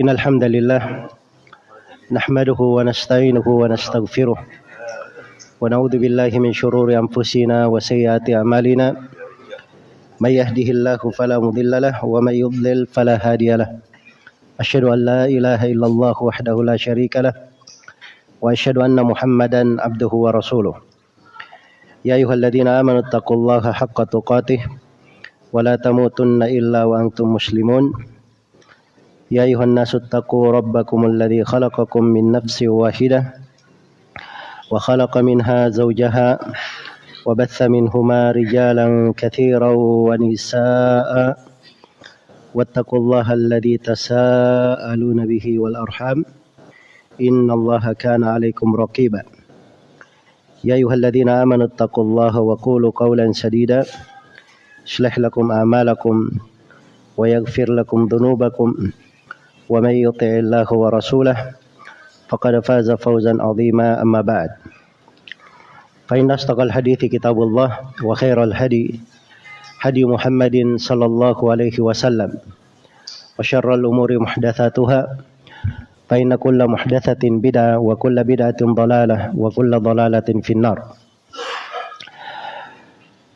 إن الحمد لله نحمده ونستعينه ونستغفره ونعوذ بالله من شرور أنفسنا وسيئات أعمالنا من يهده الله فلا مضل له ومن يضلل فلا هادي له أشهد أن لا إله إلا الله وحده لا شريك له وأشهد أن محمدا عبده ورسوله يا أيها الذين آمنوا اتقوا الله حق تقاته ولا تموتن إلا وأنتم مسلمون يا أيها الناس اتقوا ربكم الذي خلقكم من نفس واحدة وخلق منها زوجها وبث منهما رجالا كثيرا ونساء واتقوا الله الذي تساءلون به والأرحام إن الله كان عليكم رقيبا. يا أيها الذين آمنوا اتقوا الله وقولوا قولا سديدا. يصلح لكم أعمالكم ويغفر لكم ذنوبكم. ومن يطع الله ورسوله فقد فاز فوزا عظيما أما بعد. فإن أصدق الحديث كتاب الله وخير الهدي هدي محمد صلى الله عليه وسلم. وشر الأمور محدثاتها فإن كل محدثة بدعة وكل بدعة ضلالة وكل ضلالة في النار.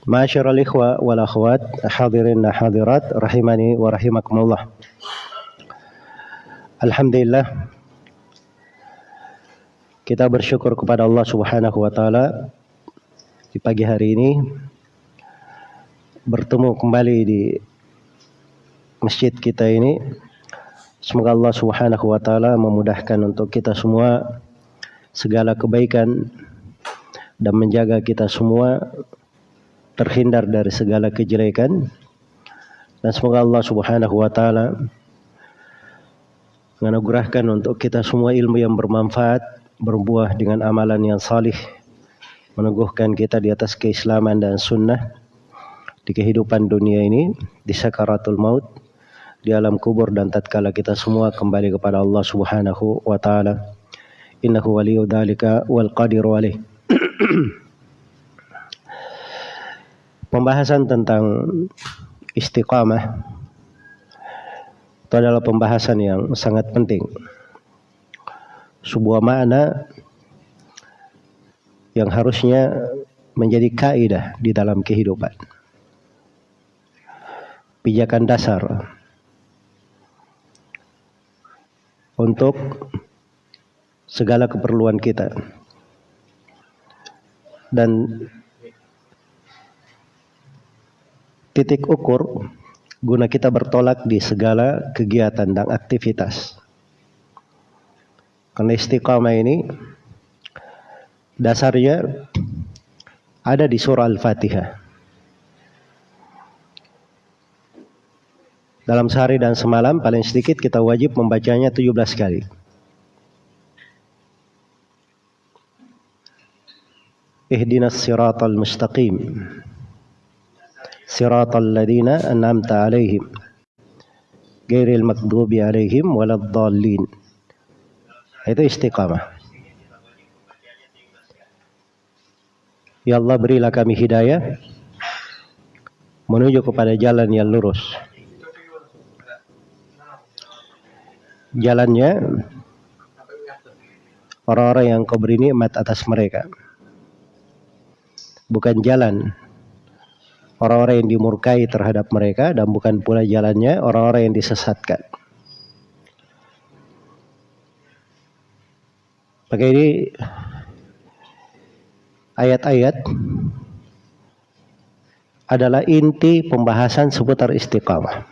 معاشر الإخوة والأخوات حاضرين حاضرات رحمني ورحمكم الله. Alhamdulillah kita bersyukur kepada Allah Subhanahu wa taala di pagi hari ini bertemu kembali di masjid kita ini. Semoga Allah Subhanahu wa taala memudahkan untuk kita semua segala kebaikan dan menjaga kita semua terhindar dari segala kejelekan. Dan semoga Allah Subhanahu wa taala menganugerahkan untuk kita semua ilmu yang bermanfaat, berbuah dengan amalan yang salih, meneguhkan kita di atas keislaman dan sunnah di kehidupan dunia ini, di sakaratul maut, di alam kubur dan tatkala kita semua kembali kepada Allah Subhanahu wa taala. Innahu waliyyu dzalika wal qadiru alaih. Pembahasan tentang istiqamah itu adalah pembahasan yang sangat penting. Sebuah makna yang harusnya menjadi kaidah di dalam kehidupan. Pijakan dasar untuk segala keperluan kita. Dan titik ukur guna kita bertolak di segala kegiatan dan aktivitas. Karena istiqamah ini dasarnya ada di surah Al-Fatihah. Dalam sehari dan semalam paling sedikit kita wajib membacanya 17 kali. Ihdinas siratal mustaqim. صراط الذين أنعمت عليهم غير المغضوب عليهم ولا الضالين itu istiqamah Ya Allah berilah kami hidayah menuju kepada jalan yang lurus jalannya orang-orang yang kau beri nikmat atas mereka bukan jalan orang-orang yang dimurkai terhadap mereka dan bukan pula jalannya orang-orang yang disesatkan. Maka ini ayat-ayat adalah inti pembahasan seputar istiqamah.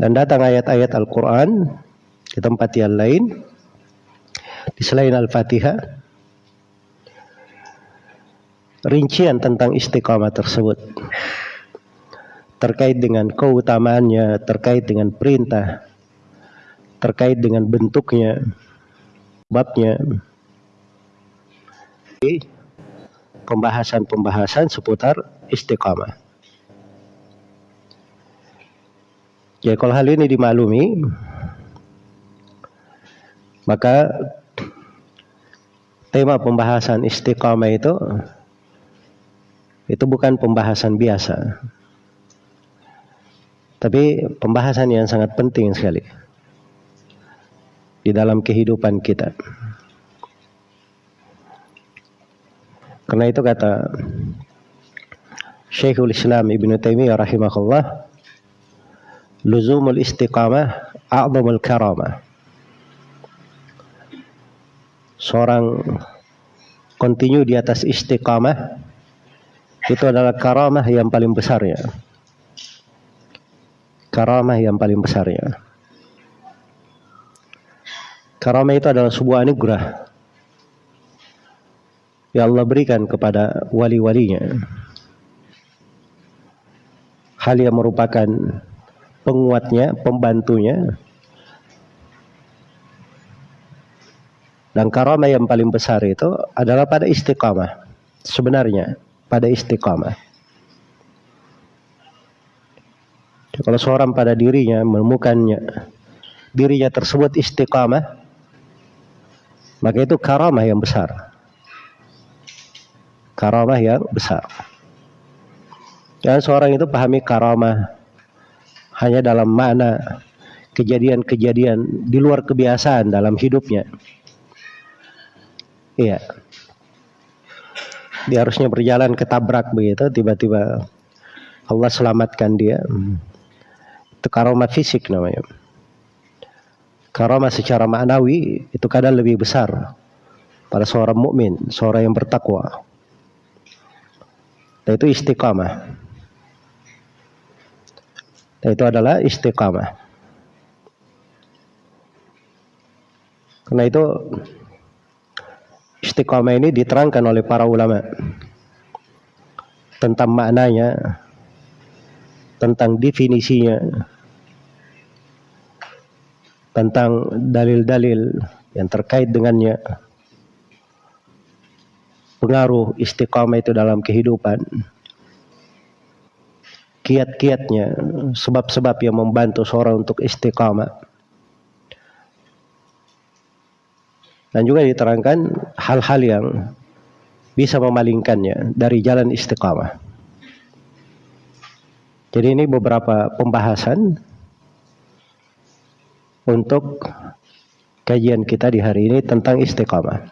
Dan datang ayat-ayat Al-Quran di tempat yang lain di selain Al-Fatihah rincian tentang istiqamah tersebut terkait dengan keutamaannya, terkait dengan perintah, terkait dengan bentuknya, babnya. Pembahasan-pembahasan seputar istiqamah. Ya kalau hal ini dimaklumi, maka tema pembahasan istiqamah itu itu bukan pembahasan biasa. Tapi pembahasan yang sangat penting sekali di dalam kehidupan kita. Karena itu kata Syekhul Islam Ibn Taimiyah rahimahullah, luzumul istiqamah a'zamul karamah. Seorang kontinu di atas istiqamah itu adalah karamah yang paling besar ya. Karamah yang paling besar ya. Karamah itu adalah sebuah anugerah yang Allah berikan kepada wali-walinya. Hal yang merupakan penguatnya, pembantunya. Dan karamah yang paling besar itu adalah pada istiqamah. Sebenarnya pada istiqamah. Kalau seorang pada dirinya menemukannya dirinya tersebut istiqamah, maka itu karamah yang besar. Karamah yang besar. Dan seorang itu pahami karamah hanya dalam makna kejadian-kejadian di luar kebiasaan dalam hidupnya. Iya. Dia harusnya berjalan ketabrak begitu, tiba-tiba Allah selamatkan dia. Itu karamah fisik namanya. Karamah secara maknawi itu kadang lebih besar pada seorang mukmin, seorang yang bertakwa. Dan itu istiqamah. Dan itu adalah istiqamah. Karena itu istiqamah ini diterangkan oleh para ulama tentang maknanya, tentang definisinya, tentang dalil-dalil yang terkait dengannya. Pengaruh istiqamah itu dalam kehidupan. Kiat-kiatnya sebab-sebab yang membantu seorang untuk istiqamah dan juga diterangkan hal-hal yang bisa memalingkannya dari jalan istiqamah jadi ini beberapa pembahasan untuk kajian kita di hari ini tentang istiqamah.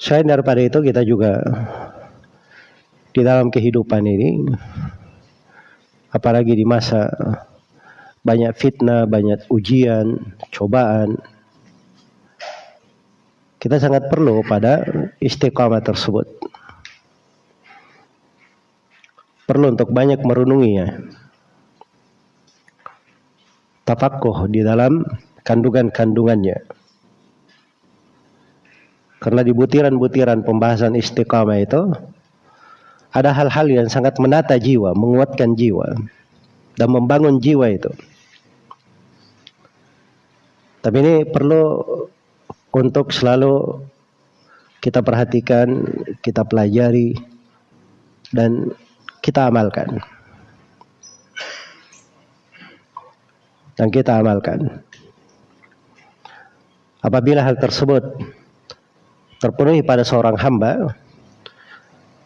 Selain daripada itu kita juga di dalam kehidupan ini apalagi di masa banyak fitnah, banyak ujian, cobaan kita sangat perlu pada istiqamah tersebut. Perlu untuk banyak merenunginya tafakuh di dalam kandungan-kandungannya. Karena di butiran-butiran pembahasan istiqamah itu ada hal-hal yang sangat menata jiwa, menguatkan jiwa dan membangun jiwa itu. Tapi ini perlu untuk selalu kita perhatikan, kita pelajari dan kita amalkan. yang kita amalkan. Apabila hal tersebut terpenuhi pada seorang hamba,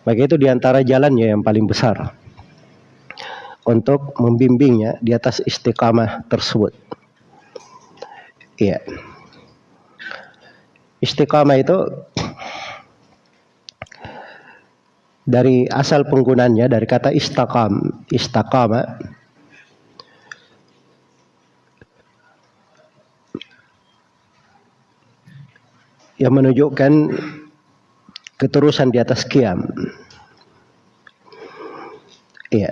maka itu di antara jalannya yang paling besar untuk membimbingnya di atas istiqamah tersebut. Iya. Istiqamah itu dari asal penggunanya dari kata istaqam, istaqama yang menunjukkan keterusan di atas kiam. Iya.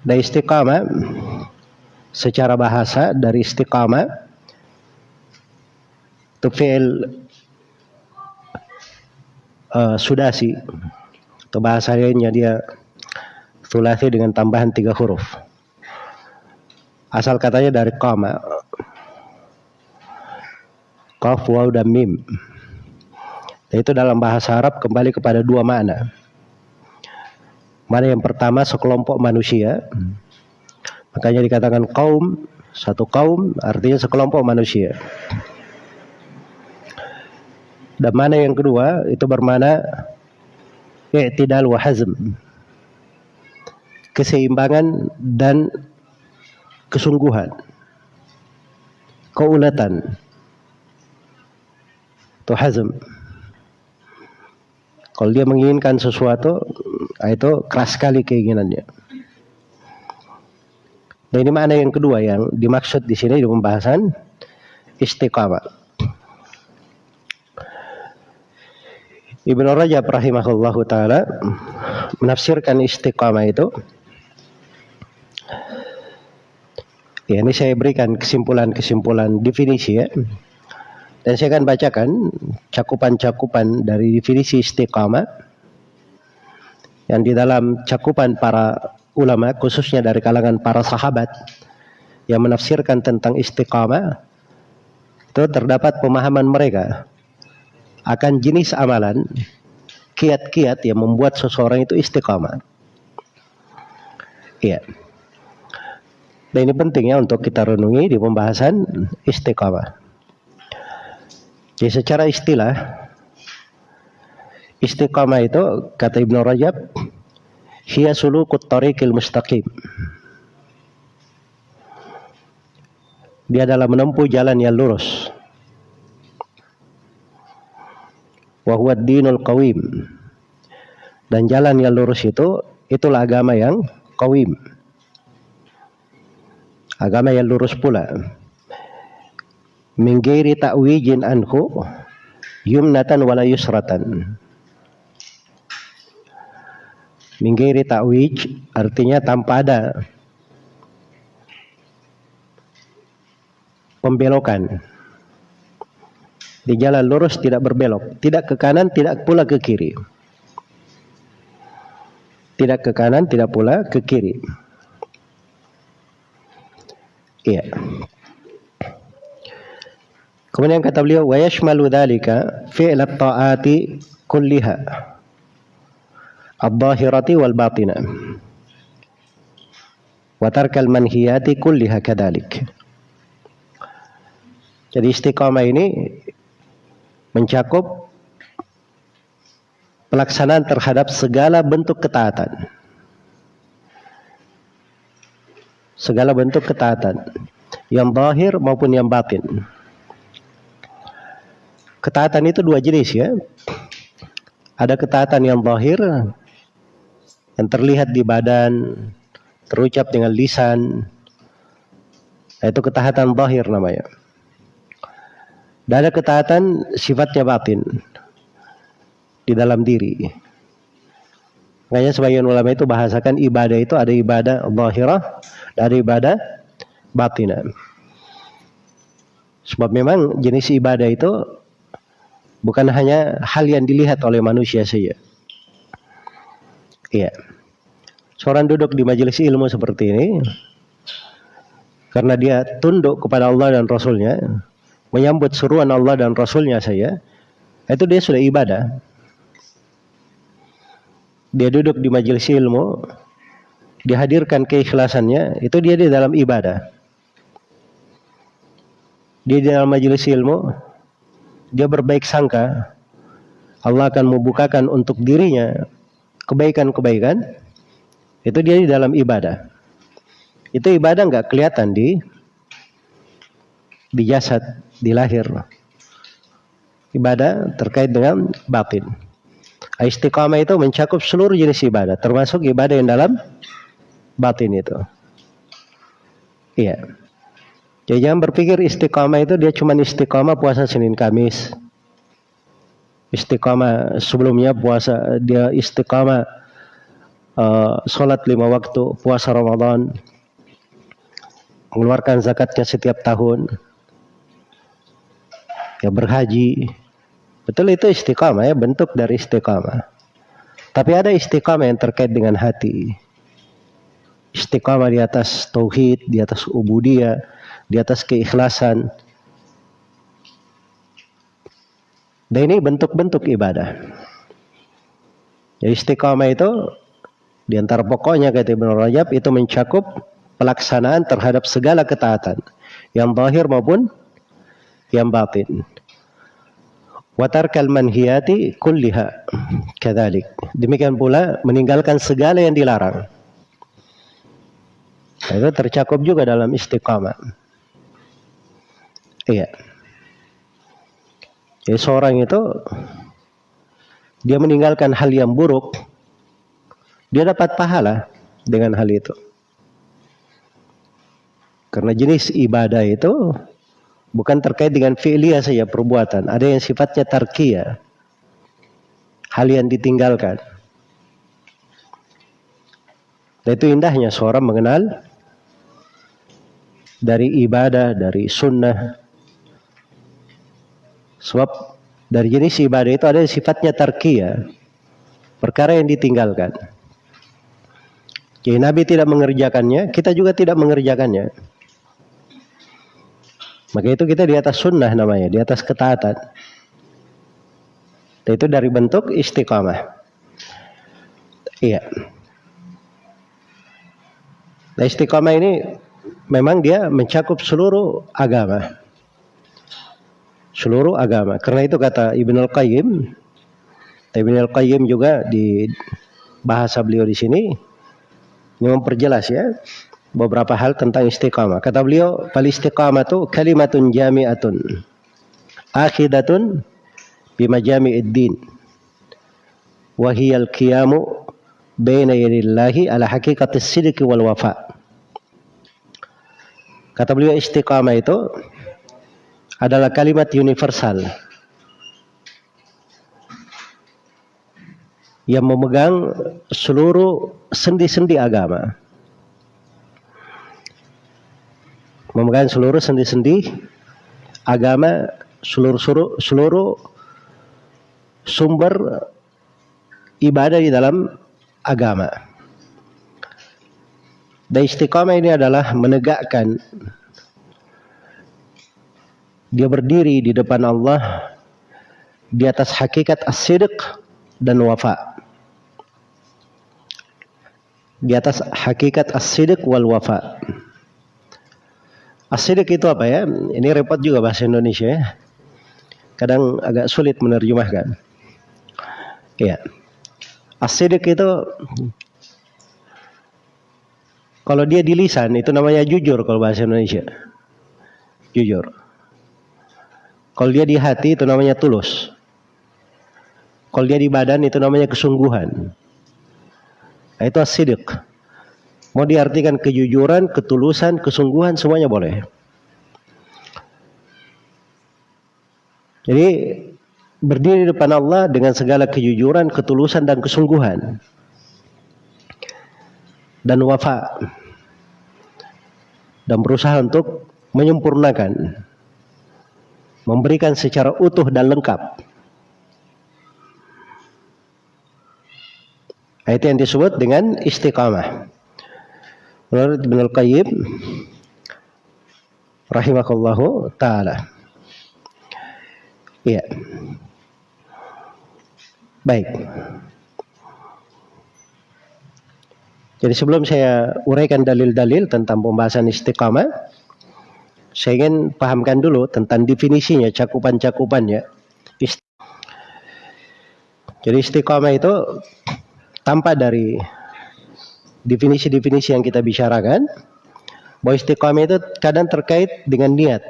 Dan istiqamah secara bahasa dari istiqamah itu fi'il uh, sudasi atau bahasa lainnya dia sulasi dengan tambahan tiga huruf. Asal katanya dari qama. Qaf, waw, dan mim. Itu dalam bahasa Arab kembali kepada dua makna. Mana yang pertama sekelompok manusia. Makanya dikatakan kaum, satu kaum artinya sekelompok manusia. Dan mana yang kedua itu bermana i'tidal wa hazm. Keseimbangan dan kesungguhan. Keulatan. Itu hazm. Kalau dia menginginkan sesuatu, itu keras sekali keinginannya. Dan ini mana yang kedua yang dimaksud di sini di pembahasan istiqamah. Ibnu Rajab rahimahullah taala menafsirkan istiqamah itu ya ini saya berikan kesimpulan-kesimpulan definisi ya dan saya akan bacakan cakupan-cakupan dari definisi istiqamah yang di dalam cakupan para ulama khususnya dari kalangan para sahabat yang menafsirkan tentang istiqamah itu terdapat pemahaman mereka akan jenis amalan kiat-kiat yang membuat seseorang itu istiqamah. Iya. Dan ini penting ya untuk kita renungi di pembahasan istiqamah. Jadi secara istilah istiqamah itu kata Ibnu Rajab hiya sulukut tariqil mustaqim. Dia adalah menempuh jalan yang lurus. wa huwa dinul qawim. Dan jalan yang lurus itu itulah agama yang qawim. Agama yang lurus pula. Min ghairi ta'wijin anhu yumnatan wala yusratan. Min ghairi ta'wij artinya tanpa ada pembelokan di jalan lurus tidak berbelok, tidak ke kanan, tidak pula ke kiri. Tidak ke kanan, tidak pula ke kiri. Iya. Kemudian kata beliau, wa yashmalu dhalika fi'l at-ta'ati kulliha ad-dhahirati wal batina wa tarkal manhiyati kulliha. Jadi istiqamah ini mencakup pelaksanaan terhadap segala bentuk ketaatan. Segala bentuk ketaatan. Yang zahir maupun yang batin. Ketaatan itu dua jenis ya. Ada ketaatan yang zahir yang terlihat di badan, terucap dengan lisan. Itu ketaatan zahir namanya. Dan ada ketaatan sifatnya batin di dalam diri. Makanya sebagian ulama itu bahasakan ibadah itu ada ibadah zahirah, ada ibadah batinah. Sebab memang jenis ibadah itu bukan hanya hal yang dilihat oleh manusia saja. Iya. Seorang duduk di majelis ilmu seperti ini karena dia tunduk kepada Allah dan Rasulnya, menyambut seruan Allah dan Rasulnya saya, itu dia sudah ibadah. Dia duduk di majelis ilmu, dihadirkan keikhlasannya, itu dia di dalam ibadah. Dia di dalam majelis ilmu, dia berbaik sangka, Allah akan membukakan untuk dirinya kebaikan-kebaikan, itu dia di dalam ibadah. Itu ibadah nggak kelihatan di di jasad, di lahir. Ibadah terkait dengan batin. Istiqamah itu mencakup seluruh jenis ibadah, termasuk ibadah yang dalam batin itu. Iya. Jadi jangan berpikir istiqamah itu dia cuma istiqamah puasa Senin Kamis. Istiqamah sebelumnya puasa dia istiqamah uh, sholat lima waktu, puasa Ramadan, mengeluarkan zakatnya setiap tahun ya berhaji. Betul itu istiqamah ya, bentuk dari istiqamah. Tapi ada istiqamah yang terkait dengan hati. Istiqamah di atas tauhid, di atas ubudiyah, di atas keikhlasan. Dan ini bentuk-bentuk ibadah. Ya istiqamah itu di antara pokoknya kata Ibnu Rajab itu mencakup pelaksanaan terhadap segala ketaatan yang zahir maupun yang batin. Watarkal manhiyati kulliha kadzalik. Demikian pula meninggalkan segala yang dilarang. Itu tercakup juga dalam istiqamah. Iya. Jadi seorang itu dia meninggalkan hal yang buruk, dia dapat pahala dengan hal itu. Karena jenis ibadah itu bukan terkait dengan fi'liyah saja perbuatan, ada yang sifatnya tarkiyah. Hal yang ditinggalkan. Dan itu indahnya seorang mengenal dari ibadah, dari sunnah. Sebab dari jenis ibadah itu ada sifatnya tarkiyah. Perkara yang ditinggalkan. Jadi Nabi tidak mengerjakannya, kita juga tidak mengerjakannya. Maka itu kita di atas sunnah namanya, di atas ketaatan. Itu dari bentuk istiqamah. Iya. Nah istiqamah ini memang dia mencakup seluruh agama. Seluruh agama. Karena itu kata Ibn Al-Qayyim, Ibn Al-Qayyim juga di bahasa beliau di sini, ini memperjelas ya, beberapa hal tentang istiqamah. Kata beliau, "Fal istiqamatu kalimatun jami'atun akhidatun bima jami'id din wa hiya al-qiyamu baina yadillahi ala haqiqatis sidqi wal wafa." Kata beliau istiqamah itu adalah kalimat universal yang memegang seluruh sendi-sendi agama. memegang seluruh sendi-sendi agama seluruh seluruh, seluruh sumber ibadah di dalam agama. Dan istiqamah ini adalah menegakkan dia berdiri di depan Allah di atas hakikat as-sidq dan wafa. Di atas hakikat as-sidq wal wafa. Asidik itu apa ya? Ini repot juga bahasa Indonesia ya. Kadang agak sulit menerjemahkan. Iya. Asidik itu kalau dia di lisan itu namanya jujur kalau bahasa Indonesia. Jujur. Kalau dia di hati itu namanya tulus. Kalau dia di badan itu namanya kesungguhan. Nah, itu asidik. Mau diartikan kejujuran, ketulusan, kesungguhan semuanya boleh. Jadi berdiri di depan Allah dengan segala kejujuran, ketulusan dan kesungguhan. Dan wafa. Dan berusaha untuk menyempurnakan. Memberikan secara utuh dan lengkap. Itu yang disebut dengan istiqamah. Menurut Ibn Al-Qayyim rahimahullahu taala. Iya. Baik. Jadi sebelum saya uraikan dalil-dalil tentang pembahasan istiqamah, saya ingin pahamkan dulu tentang definisinya, cakupan-cakupannya. Jadi istiqamah itu tanpa dari definisi-definisi yang kita bicarakan bahwa istiqamah itu kadang terkait dengan niat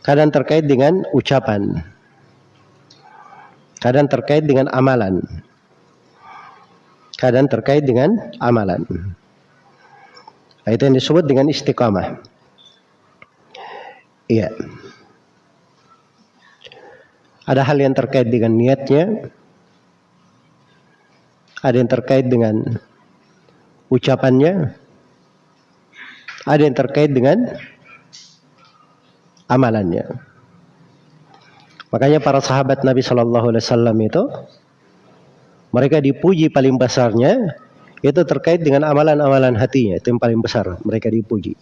kadang terkait dengan ucapan kadang terkait dengan amalan kadang terkait dengan amalan nah, itu yang disebut dengan istiqamah iya ada hal yang terkait dengan niatnya ada yang terkait dengan ucapannya, ada yang terkait dengan amalannya. Makanya para sahabat Nabi Shallallahu Alaihi Wasallam itu mereka dipuji paling besarnya itu terkait dengan amalan-amalan hatinya itu yang paling besar mereka dipuji.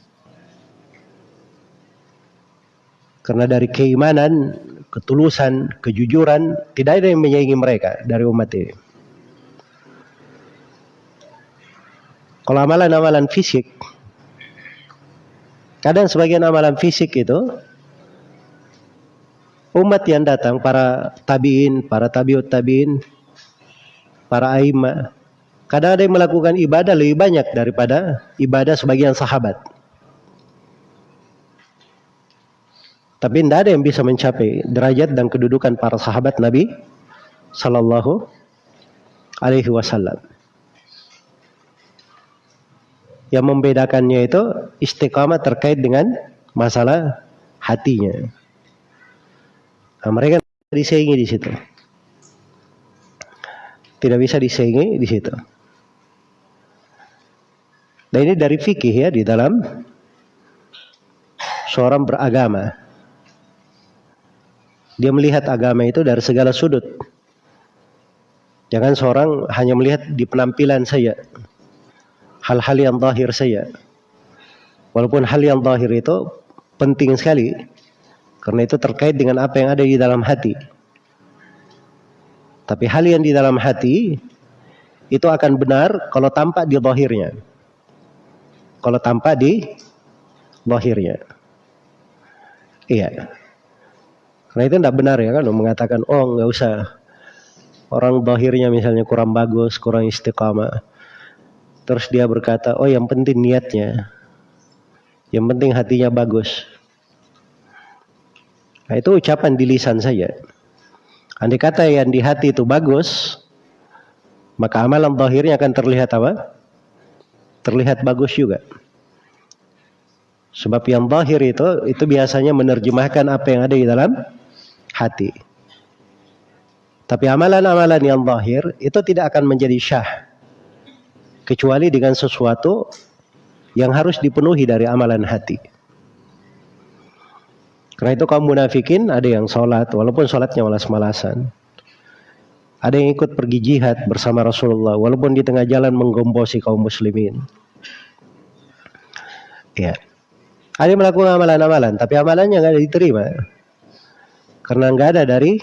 Karena dari keimanan, ketulusan, kejujuran tidak ada yang menyaingi mereka dari umat ini. Kalau amalan-amalan fisik, kadang sebagian amalan fisik itu umat yang datang para tabiin, para tabiut tabiin, para aima, kadang ada yang melakukan ibadah lebih banyak daripada ibadah sebagian sahabat. Tapi tidak ada yang bisa mencapai derajat dan kedudukan para sahabat Nabi Sallallahu Alaihi Wasallam. Yang membedakannya itu istiqamah terkait dengan masalah hatinya. Nah, mereka disaingi di situ. Tidak bisa disaingi di situ. Dan ini dari fikih ya di dalam seorang beragama. Dia melihat agama itu dari segala sudut. Jangan seorang hanya melihat di penampilan saya. Hal-hal yang zahir saya. Walaupun hal yang zahir itu penting sekali. Karena itu terkait dengan apa yang ada di dalam hati. Tapi hal yang di dalam hati itu akan benar kalau tampak di zahirnya. Kalau tampak di zahirnya. Iya. Karena itu tidak benar ya kan mengatakan oh nggak usah orang bahirnya misalnya kurang bagus, kurang istiqamah. Terus dia berkata, oh yang penting niatnya, yang penting hatinya bagus. Nah, itu ucapan di lisan saya. Andai kata yang di hati itu bagus, maka amalan bahirnya akan terlihat apa? Terlihat bagus juga. Sebab yang bahir itu itu biasanya menerjemahkan apa yang ada di dalam hati. Tapi amalan-amalan yang zahir itu tidak akan menjadi syah kecuali dengan sesuatu yang harus dipenuhi dari amalan hati. Karena itu kaum munafikin ada yang sholat walaupun sholatnya malas-malasan. Ada yang ikut pergi jihad bersama Rasulullah walaupun di tengah jalan menggombosi kaum muslimin. Ya. Ada yang melakukan amalan-amalan tapi amalannya nggak diterima. Karena nggak ada dari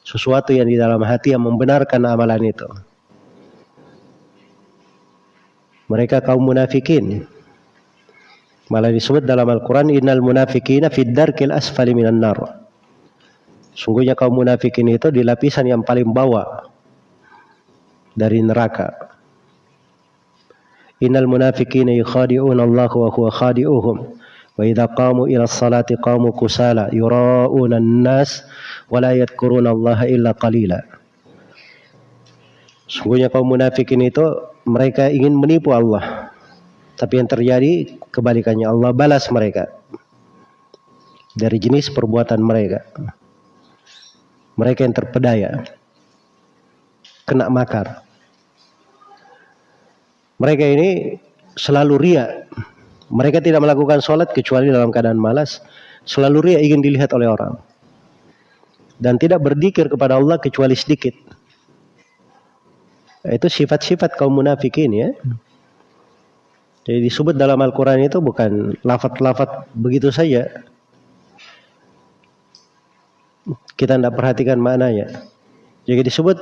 sesuatu yang di dalam hati yang membenarkan amalan itu. Mereka kaum munafikin. Malah disebut dalam Al-Quran, Innal munafikina fid darkil asfali minan nar. Sungguhnya kaum munafikin itu di lapisan yang paling bawah dari neraka. Innal munafikina yukhadi'un Allah wa huwa khadi'uhum. Wa idza qamu ila salati qamu kusala yura'una nas wa la yadhkuruna Sungguhnya kaum munafikin itu mereka ingin menipu Allah. Tapi yang terjadi kebalikannya Allah balas mereka dari jenis perbuatan mereka. Mereka yang terpedaya kena makar. Mereka ini selalu riak mereka tidak melakukan sholat kecuali dalam keadaan malas. Selalu ria ingin dilihat oleh orang. Dan tidak berdikir kepada Allah kecuali sedikit. Itu sifat-sifat kaum munafikin ya. Jadi disebut dalam Al-Quran itu bukan lafat-lafat begitu saja. Kita tidak perhatikan maknanya. Jadi disebut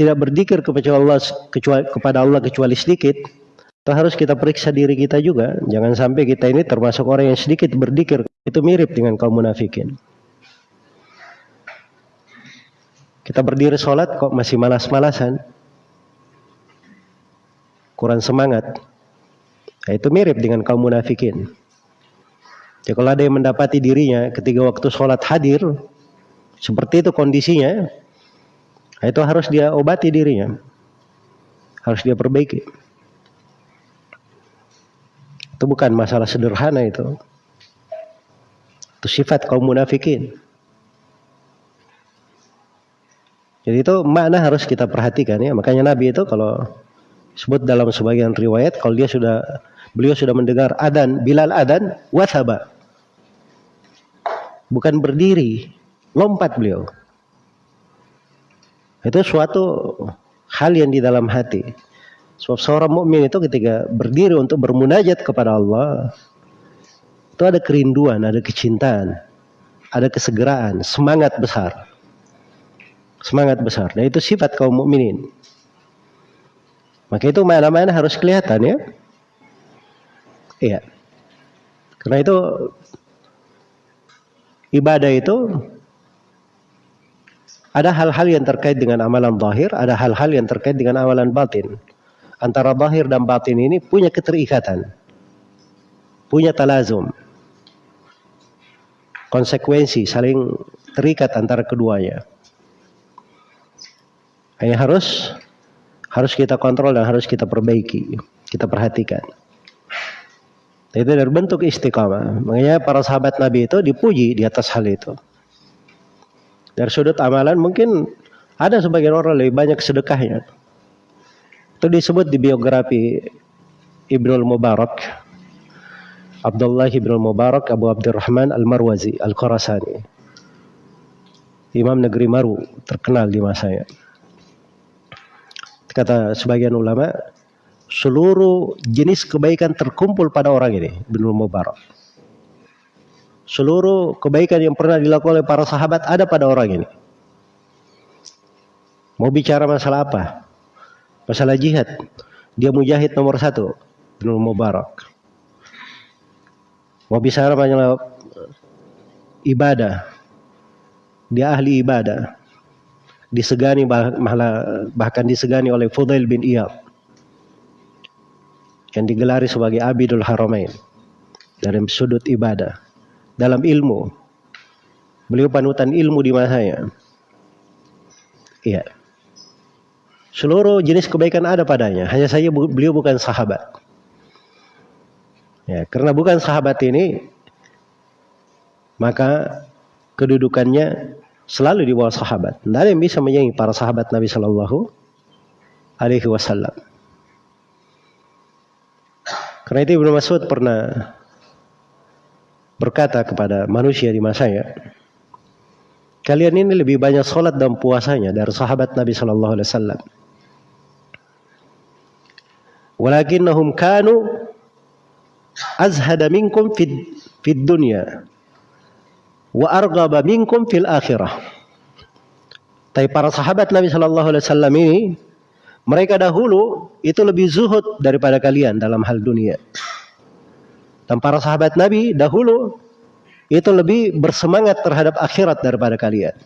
tidak berdikir kepada Allah kecuali, kepada Allah kecuali sedikit itu harus kita periksa diri kita juga. Jangan sampai kita ini termasuk orang yang sedikit berdikir. Itu mirip dengan kaum munafikin. Kita berdiri sholat kok masih malas-malasan. Kurang semangat. Nah, itu mirip dengan kaum munafikin. Jadi kalau ada yang mendapati dirinya ketika waktu sholat hadir, seperti itu kondisinya, nah, itu harus dia obati dirinya. Harus dia perbaiki. Itu bukan masalah sederhana itu. Itu sifat kaum munafikin. Jadi itu makna harus kita perhatikan ya. Makanya Nabi itu kalau sebut dalam sebagian riwayat kalau dia sudah beliau sudah mendengar adan Bilal adan wathaba. Bukan berdiri, lompat beliau. Itu suatu hal yang di dalam hati. Sebab seorang mukmin itu ketika berdiri untuk bermunajat kepada Allah, itu ada kerinduan, ada kecintaan, ada kesegeraan, semangat besar. Semangat besar. Nah itu sifat kaum mukminin. Maka itu mana-mana harus kelihatan ya. Iya. Karena itu ibadah itu Ada hal-hal yang terkait dengan amalan zahir, ada hal-hal yang terkait dengan amalan batin. Antara zahir dan batin ini punya keterikatan. Punya talazum. Konsekuensi saling terikat antara keduanya. Hanya harus harus kita kontrol dan harus kita perbaiki, kita perhatikan. Itu dari bentuk istiqamah. Makanya para sahabat Nabi itu dipuji di atas hal itu. Dari sudut amalan mungkin ada sebagian orang lebih banyak sedekahnya. Itu disebut di biografi Ibnu Mubarak. Abdullah Ibnu Mubarak Abu Abdurrahman Al-Marwazi Al-Khurasani. Imam negeri Maru terkenal di masanya. Kata sebagian ulama, seluruh jenis kebaikan terkumpul pada orang ini, Ibnu Mubarak seluruh kebaikan yang pernah dilakukan oleh para sahabat ada pada orang ini. Mau bicara masalah apa? Masalah jihad. Dia mujahid nomor satu. Ibnu Mubarak. Mau bicara masalah ibadah. Dia ahli ibadah. Disegani bahkan disegani oleh Fudail bin Iyad. Yang digelari sebagai Abidul Haramain. Dari sudut ibadah dalam ilmu. Beliau panutan ilmu di masanya. Iya. Seluruh jenis kebaikan ada padanya. Hanya saja beliau bukan sahabat. Ya, karena bukan sahabat ini, maka kedudukannya selalu di bawah sahabat. Tidak ada yang bisa menyaingi para sahabat Nabi Shallallahu Alaihi Wasallam. Karena itu Ibnu Mas'ud pernah berkata kepada manusia di masanya, kalian ini lebih banyak sholat dan puasanya dari sahabat Nabi Shallallahu Alaihi Wasallam. Walakinnahum kanu azhada minkum fid, fid dunya wa argaba minkum fil akhirah. Tapi para sahabat Nabi Shallallahu Alaihi Wasallam ini mereka dahulu itu lebih zuhud daripada kalian dalam hal dunia. Dan para sahabat Nabi dahulu itu lebih bersemangat terhadap akhirat daripada kalian.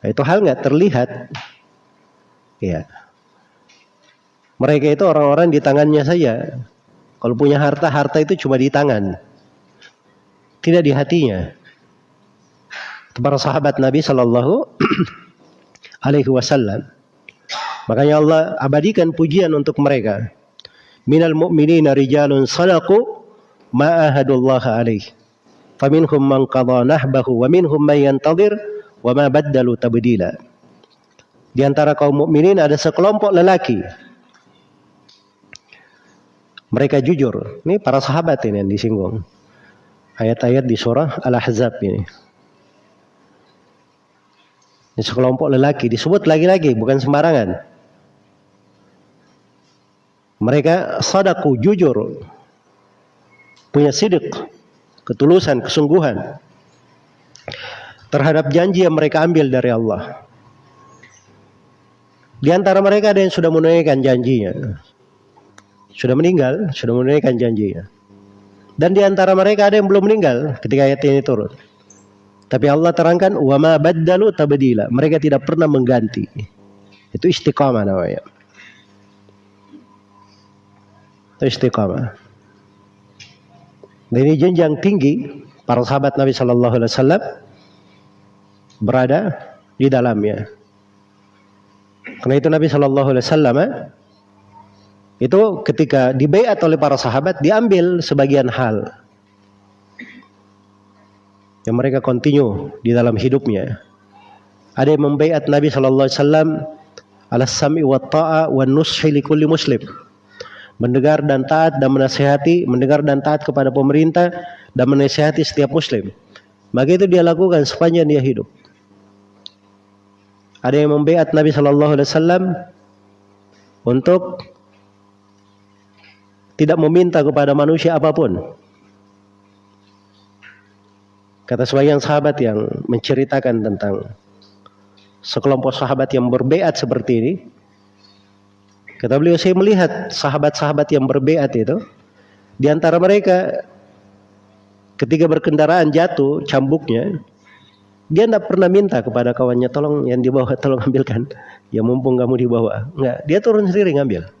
Nah, itu hal nggak terlihat. Ya. Mereka itu orang-orang di tangannya saja. Kalau punya harta, harta itu cuma di tangan. Tidak di hatinya. Para sahabat Nabi Shallallahu Alaihi Wasallam. Makanya Allah abadikan pujian untuk mereka minal mu'minina rijalun sadaqu ahadullah alaih. Faminhum man qadha nahbahu wa minhum man yantadir wa ma baddalu tabdila. Di antara kaum mukminin ada sekelompok lelaki. Mereka jujur ini para sahabat ini yang disinggung. Ayat-ayat di surah Al-Ahzab ini. Ini sekelompok lelaki disebut lagi-lagi bukan sembarangan. Mereka sadaku jujur. Punya sidik, ketulusan, kesungguhan. Terhadap janji yang mereka ambil dari Allah. Di antara mereka ada yang sudah menunaikan janjinya. Sudah meninggal, sudah menunaikan janjinya. Dan di antara mereka ada yang belum meninggal ketika ayat ini turun. Tapi Allah terangkan wa ma baddalu tabdila. Mereka tidak pernah mengganti. Itu istiqamah namanya istiqamah. Dan ini jenjang tinggi para sahabat Nabi Shallallahu Alaihi Wasallam berada di dalamnya. Karena itu Nabi Shallallahu Alaihi Wasallam eh, itu ketika dibaiat oleh para sahabat diambil sebagian hal yang mereka kontinu di dalam hidupnya. Ada yang membaiat Nabi Shallallahu Alaihi Wasallam ala sami wa ta'a wa nushi li kulli muslim mendengar dan taat dan menasehati, mendengar dan taat kepada pemerintah dan menasehati setiap muslim. Maka itu dia lakukan sepanjang dia hidup. Ada yang membeat Nabi Shallallahu Alaihi Wasallam untuk tidak meminta kepada manusia apa pun. Kata sebagian sahabat yang menceritakan tentang sekelompok sahabat yang berbeat seperti ini, Kata beliau, saya melihat sahabat-sahabat yang berbeat itu. Di antara mereka ketika berkendaraan jatuh cambuknya. Dia tidak pernah minta kepada kawannya tolong yang dibawa tolong ambilkan. Ya mumpung kamu dibawa. Enggak, dia turun sendiri ngambil.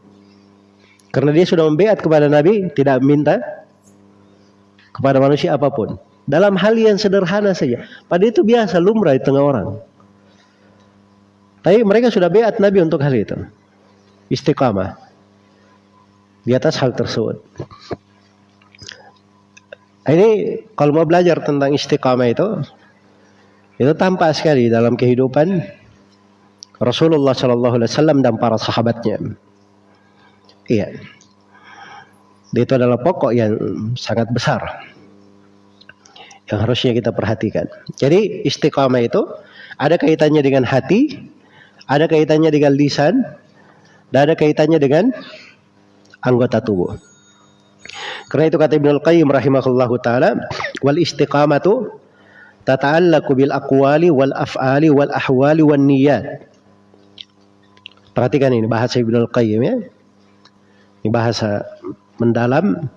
Karena dia sudah membeat kepada Nabi, tidak minta kepada manusia apa pun. Dalam hal yang sederhana saja. Pada itu biasa lumrah di tengah orang. Tapi mereka sudah beat Nabi untuk hal itu. Istiqamah. Di atas hal tersebut. Ini kalau mau belajar tentang istiqamah itu, itu tampak sekali dalam kehidupan Rasulullah Shallallahu Alaihi Wasallam dan para sahabatnya. Iya. Itu adalah pokok yang sangat besar yang harusnya kita perhatikan. Jadi istiqamah itu ada kaitannya dengan hati, ada kaitannya dengan lisan, dan ada kaitannya dengan anggota tubuh. Karena itu kata Ibnu Al-Qayyim rahimahullahu taala, wal istiqamatu tata'allaqu bil aqwali wal af'ali wal ahwali wan niyyat. Perhatikan ini bahasa Ibnu Al-Qayyim ya. Ini bahasa mendalam.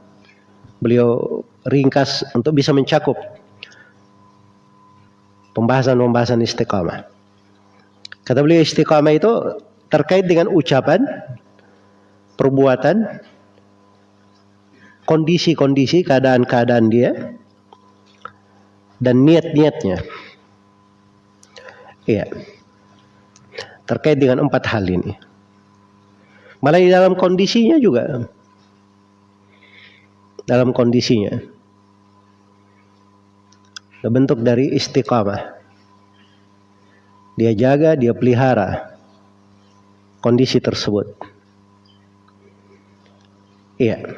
Beliau ringkas untuk bisa mencakup pembahasan-pembahasan istiqamah. Kata beliau istiqamah itu terkait dengan ucapan, perbuatan, kondisi-kondisi, keadaan-keadaan dia, dan niat-niatnya. Iya. Terkait dengan empat hal ini. Malah di dalam kondisinya juga. Dalam kondisinya. Bentuk dari istiqamah. Dia jaga, dia pelihara kondisi tersebut. Iya.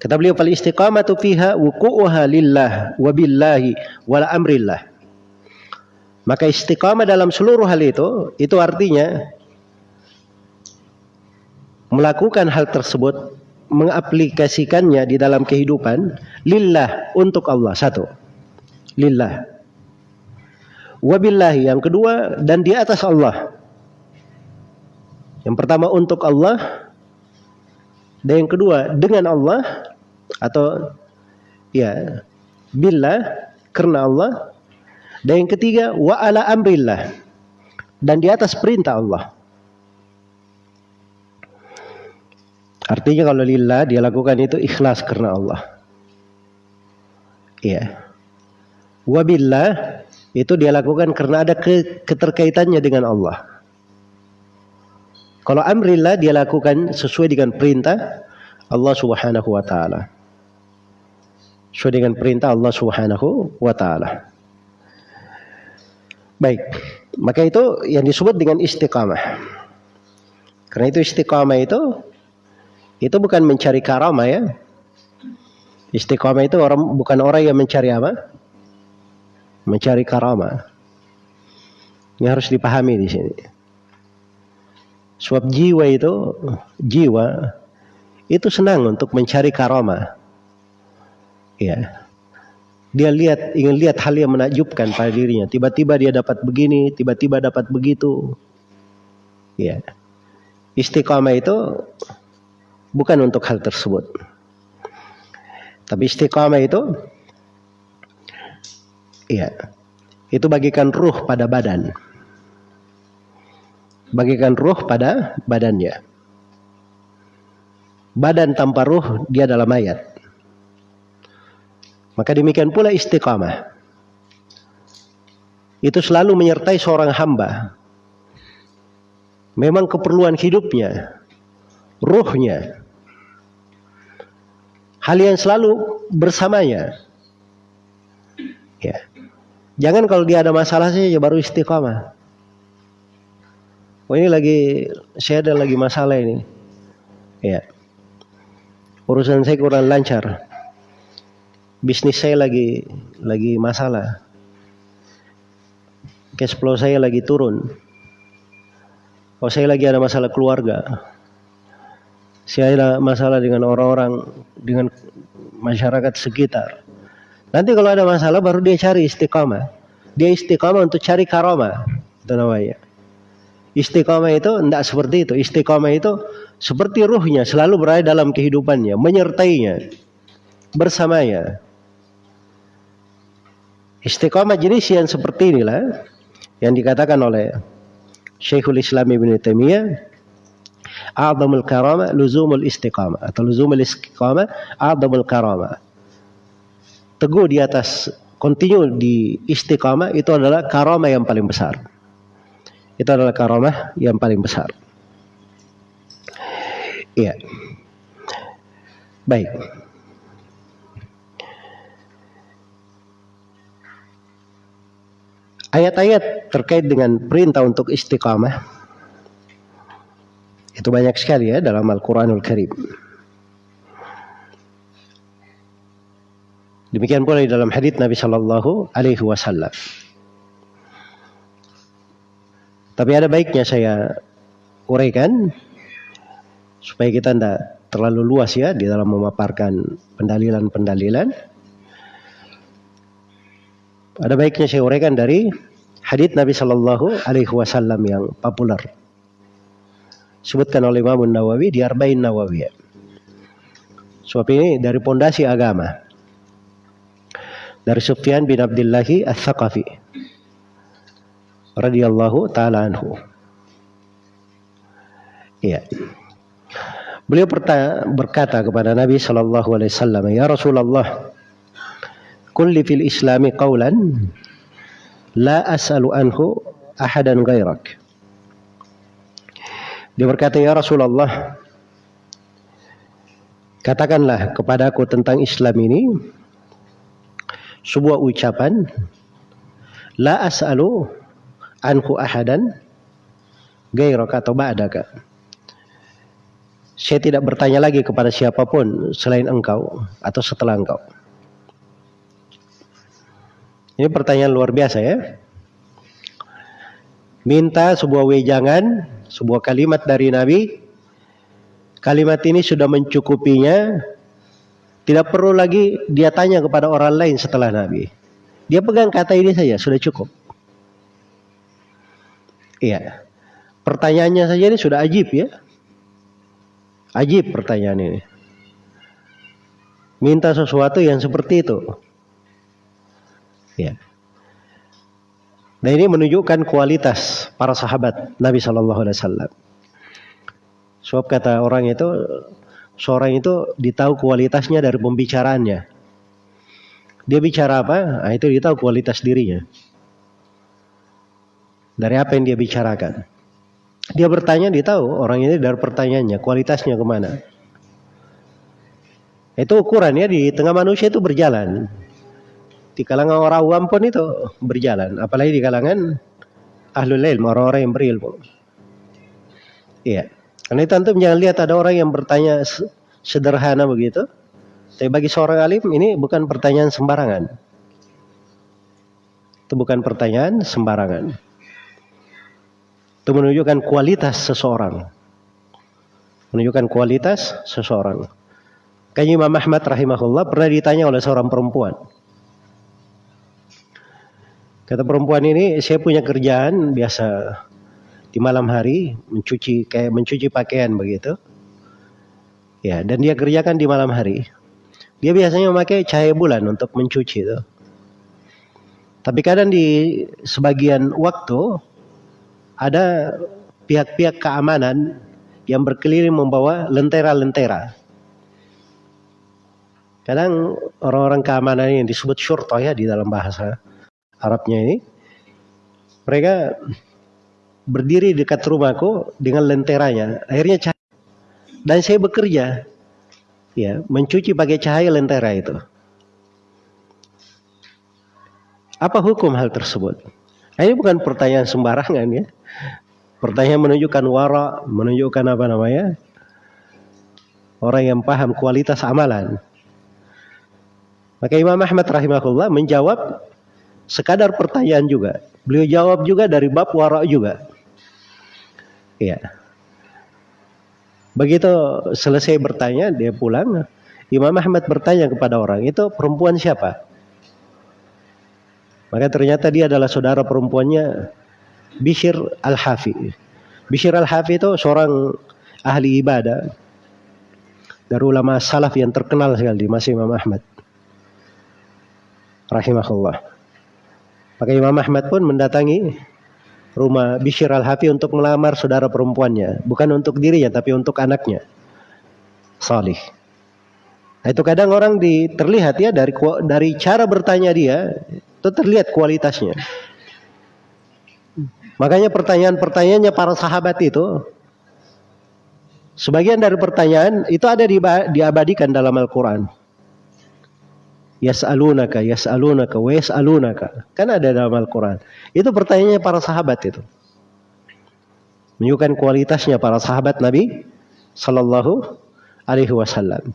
Kata beliau fal istiqamatu fiha wuqu'uha lillah wa billahi wal amrillah. Maka istiqamah dalam seluruh hal itu itu artinya melakukan hal tersebut mengaplikasikannya di dalam kehidupan lillah untuk Allah satu lillah wabillahi yang kedua dan di atas Allah yang pertama untuk Allah dan yang kedua dengan Allah atau ya billah karena Allah. Dan yang ketiga wa ala amrillah dan di atas perintah Allah. Artinya kalau lillah dia lakukan itu ikhlas karena Allah. Iya. Wabillah itu dia lakukan karena ada keterkaitannya dengan Allah. Kalau amrillah dia lakukan sesuai dengan perintah Allah Subhanahu wa taala. Sesuai dengan perintah Allah Subhanahu wa taala. Baik, maka itu yang disebut dengan istiqamah. Karena itu istiqamah itu itu bukan mencari karamah ya. Istiqamah itu orang bukan orang yang mencari apa? Mencari karamah. Ini harus dipahami di sini. Sebab jiwa itu, jiwa itu senang untuk mencari karoma. Ya. Dia lihat ingin lihat hal yang menakjubkan pada dirinya. Tiba-tiba dia dapat begini, tiba-tiba dapat begitu. Ya. Istiqamah itu bukan untuk hal tersebut. Tapi istiqamah itu ya, itu bagikan ruh pada badan bagikan ruh pada badannya. Badan tanpa ruh dia dalam mayat. Maka demikian pula istiqamah. Itu selalu menyertai seorang hamba. Memang keperluan hidupnya, ruhnya. Hal yang selalu bersamanya. Ya. Jangan kalau dia ada masalah saja baru istiqamah. Oh ini lagi saya ada lagi masalah ini. Ya. Urusan saya kurang lancar. Bisnis saya lagi lagi masalah. Cash flow saya lagi turun. Oh saya lagi ada masalah keluarga. Saya ada masalah dengan orang-orang dengan masyarakat sekitar. Nanti kalau ada masalah baru dia cari istiqamah. Dia istiqamah untuk cari karoma. Itu namanya. Istiqomah itu tidak seperti itu. Istiqomah itu seperti ruhnya selalu berada dalam kehidupannya, menyertainya, bersamanya. Istiqamah jenis yang seperti inilah yang dikatakan oleh Syekhul Islam Ibn Taimiyah A'zamul karama luzumul istiqamah atau luzumul istiqamah a'zamul karama. Teguh di atas continue di istiqamah itu adalah karama yang paling besar. Itu adalah karama yang paling besar. Iya. Baik. Ayat-ayat terkait dengan perintah untuk istiqamah itu banyak sekali ya dalam Al-Quranul Karim. Demikian pula di dalam hadits Nabi Shallallahu Alaihi Wasallam. Tapi ada baiknya saya uraikan supaya kita tidak terlalu luas ya di dalam memaparkan pendalilan-pendalilan. Ada baiknya saya uraikan dari hadits Nabi Shallallahu Alaihi Wasallam yang populer. Sebutkan oleh Imam Nawawi di Arba'in Nawawi. Sebab ini dari pondasi agama. Dari Sufyan bin Abdillahi Al-Thaqafi. Radhiyallahu taala anhu. Iya. Beliau berkata kepada Nabi sallallahu alaihi wasallam, "Ya Rasulullah, kulli fil Islami qawlan La as'alu anhu ahadan ghairak. Dia berkata, Ya Rasulullah, katakanlah kepadaku tentang Islam ini sebuah ucapan La as'alu anhu ahadan ghairak atau ba'daka. Saya tidak bertanya lagi kepada siapa pun selain engkau atau setelah engkau. Ini pertanyaan luar biasa ya. Minta sebuah wejangan, sebuah kalimat dari Nabi. Kalimat ini sudah mencukupinya. Tidak perlu lagi dia tanya kepada orang lain setelah Nabi. Dia pegang kata ini saja, sudah cukup. Iya. Pertanyaannya saja ini sudah ajib ya. Ajib pertanyaan ini. Minta sesuatu yang seperti itu. Ya. Dan ini menunjukkan kualitas para sahabat Nabi Shallallahu Alaihi Wasallam. Sebab kata orang itu, seorang itu ditahu kualitasnya dari pembicaraannya. Dia bicara apa? Nah, itu ditahu kualitas dirinya. Dari apa yang dia bicarakan. Dia bertanya, dia tahu orang ini dari pertanyaannya, kualitasnya ke mana. Itu ukurannya di tengah manusia itu berjalan. Di kalangan orang awam pun itu berjalan. Apalagi di kalangan ahlul ilm orang-orang yang berilmu. Iya. Karena itu antum jangan lihat ada orang yang bertanya sederhana begitu. Tapi bagi seorang alim ini bukan pertanyaan sembarangan. Itu bukan pertanyaan sembarangan itu menunjukkan kualitas seseorang menunjukkan kualitas seseorang Kayaknya Imam Ahmad rahimahullah pernah ditanya oleh seorang perempuan Kata perempuan ini, saya punya kerjaan biasa di malam hari mencuci kayak mencuci pakaian begitu. Ya, dan dia kerjakan di malam hari. Dia biasanya memakai cahaya bulan untuk mencuci itu. Tapi kadang di sebagian waktu ada pihak-pihak keamanan yang berkeliling membawa lentera-lentera. Kadang orang-orang keamanan yang disebut syurta ya di dalam bahasa Arabnya ini mereka berdiri dekat rumahku dengan lenteranya. Akhirnya cahaya dan saya bekerja ya mencuci pakai cahaya lentera itu. Apa hukum hal tersebut? Ini bukan pertanyaan sembarangan ya pertanyaan menunjukkan wara menunjukkan apa namanya orang yang paham kualitas amalan maka Imam Ahmad rahimahullah menjawab sekadar pertanyaan juga. Beliau jawab juga dari bab wara juga. Iya. Begitu selesai bertanya, dia pulang. Imam Ahmad bertanya kepada orang, itu perempuan siapa? Maka ternyata dia adalah saudara perempuannya Bishir Al-Hafi. Bishir Al-Hafi itu seorang ahli ibadah dari ulama salaf yang terkenal sekali di masa Imam Ahmad. Rahimahullah. Maka Imam Ahmad pun mendatangi rumah Bishr al-Hafi untuk melamar saudara perempuannya. Bukan untuk dirinya, tapi untuk anaknya. Salih. Nah, itu kadang orang di, terlihat ya dari dari cara bertanya dia itu terlihat kualitasnya. Makanya pertanyaan-pertanyaannya para sahabat itu sebagian dari pertanyaan itu ada di, diabadikan dalam Al-Qur'an. Yas'alunaka, yas'alunaka, wa yas'alunaka. Kan ada dalam Al-Qur'an. Itu pertanyaannya para sahabat itu. Menunjukkan kualitasnya para sahabat Nabi sallallahu alaihi wasallam.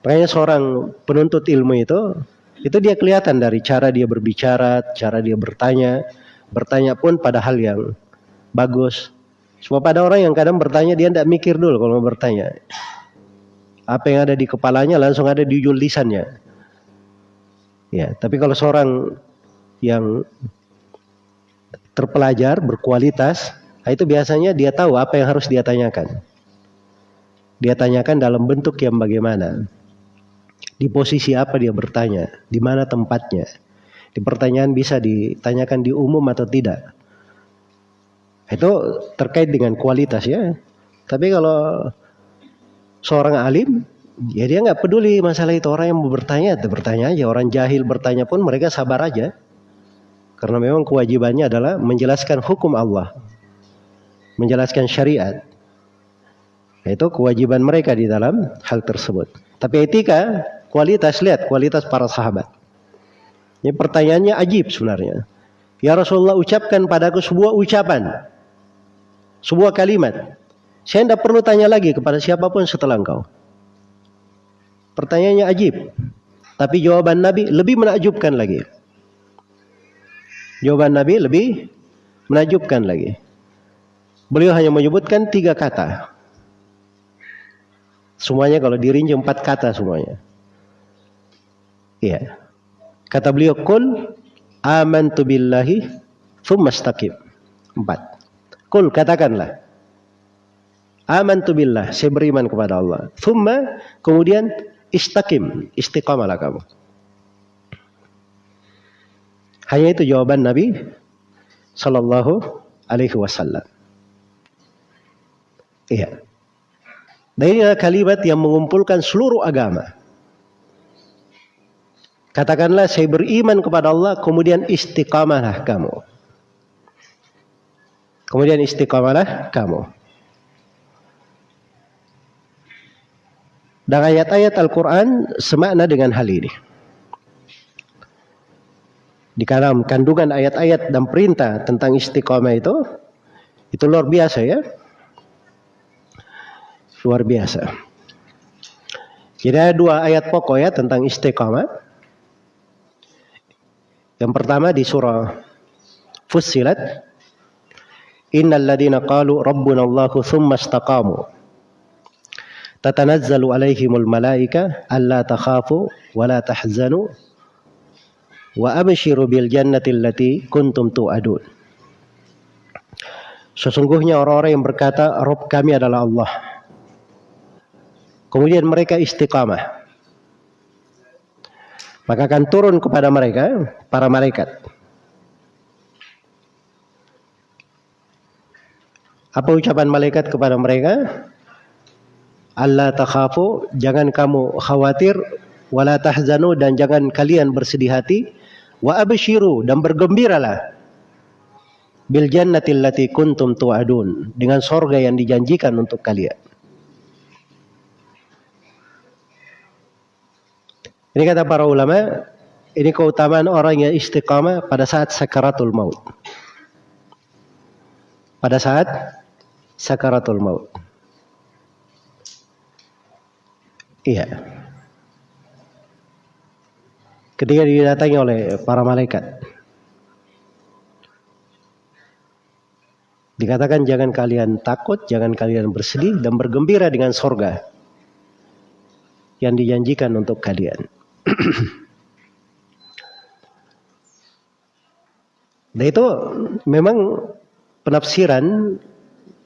Makanya seorang penuntut ilmu itu, itu dia kelihatan dari cara dia berbicara, cara dia bertanya. Bertanya pun pada hal yang bagus. Sebab pada orang yang kadang bertanya dia tidak mikir dulu kalau mau bertanya. Apa yang ada di kepalanya langsung ada di ujung lisannya. Ya, tapi kalau seorang yang terpelajar, berkualitas, itu biasanya dia tahu apa yang harus dia tanyakan. Dia tanyakan dalam bentuk yang bagaimana. Di posisi apa dia bertanya? Di mana tempatnya? Di pertanyaan bisa ditanyakan di umum atau tidak? Itu terkait dengan kualitas ya. Tapi kalau seorang alim, ya dia nggak peduli masalah itu orang yang mau bertanya, bertanya aja. Orang jahil bertanya pun mereka sabar aja. Karena memang kewajibannya adalah menjelaskan hukum Allah. Menjelaskan syariat. Itu kewajiban mereka di dalam hal tersebut. Tapi etika Kualitas lihat kualitas para sahabat. Ini pertanyaannya ajib sebenarnya. Ya Rasulullah ucapkan padaku sebuah ucapan. Sebuah kalimat. Saya tidak perlu tanya lagi kepada siapa pun setelah engkau. Pertanyaannya ajib. Tapi jawaban Nabi lebih menakjubkan lagi. Jawaban Nabi lebih menakjubkan lagi. Beliau hanya menyebutkan tiga kata. Semuanya kalau dirinci empat kata semuanya. Iya. Kata beliau, Kul amantu billahi thumma istaqim. Empat. Kul katakanlah. Amantu billah, saya beriman kepada Allah. Thumma, kemudian istaqim, istiqamalah kamu. Hanya itu jawaban Nabi Sallallahu Alaihi Wasallam. Iya. Dan ini adalah kalimat yang mengumpulkan seluruh agama. Katakanlah saya beriman kepada Allah, kemudian istiqamalah kamu. Kemudian istiqamalah kamu. Dan ayat-ayat Al-Quran semakna dengan hal ini. Di dalam kandungan ayat-ayat dan perintah tentang istiqamah itu, itu luar biasa ya. Luar biasa. Jadi ada dua ayat pokok ya tentang istiqamah. Yang pertama di surah Fussilat Innal ladina qalu rabbuna Allahu thumma istaqamu. Tatanazzalu alaihimul malaika alla takhafu wa la tahzanu wa abshiru bil jannati allati kuntum tu'adun. Sesungguhnya orang-orang yang berkata Rob kami adalah Allah. Kemudian mereka istiqamah maka akan turun kepada mereka para malaikat. Apa ucapan malaikat kepada mereka? Allah takhafu, jangan kamu khawatir, wala tahzanu dan jangan kalian bersedih hati, wa abshiru dan bergembiralah bil jannati allati kuntum tu'adun dengan sorga yang dijanjikan untuk kalian. Ini kata para ulama, ini keutamaan orang yang istiqamah pada saat sakaratul maut. Pada saat sakaratul maut. Iya. Ketika didatangi oleh para malaikat. Dikatakan jangan kalian takut, jangan kalian bersedih dan bergembira dengan sorga yang dijanjikan untuk kalian. nah itu memang penafsiran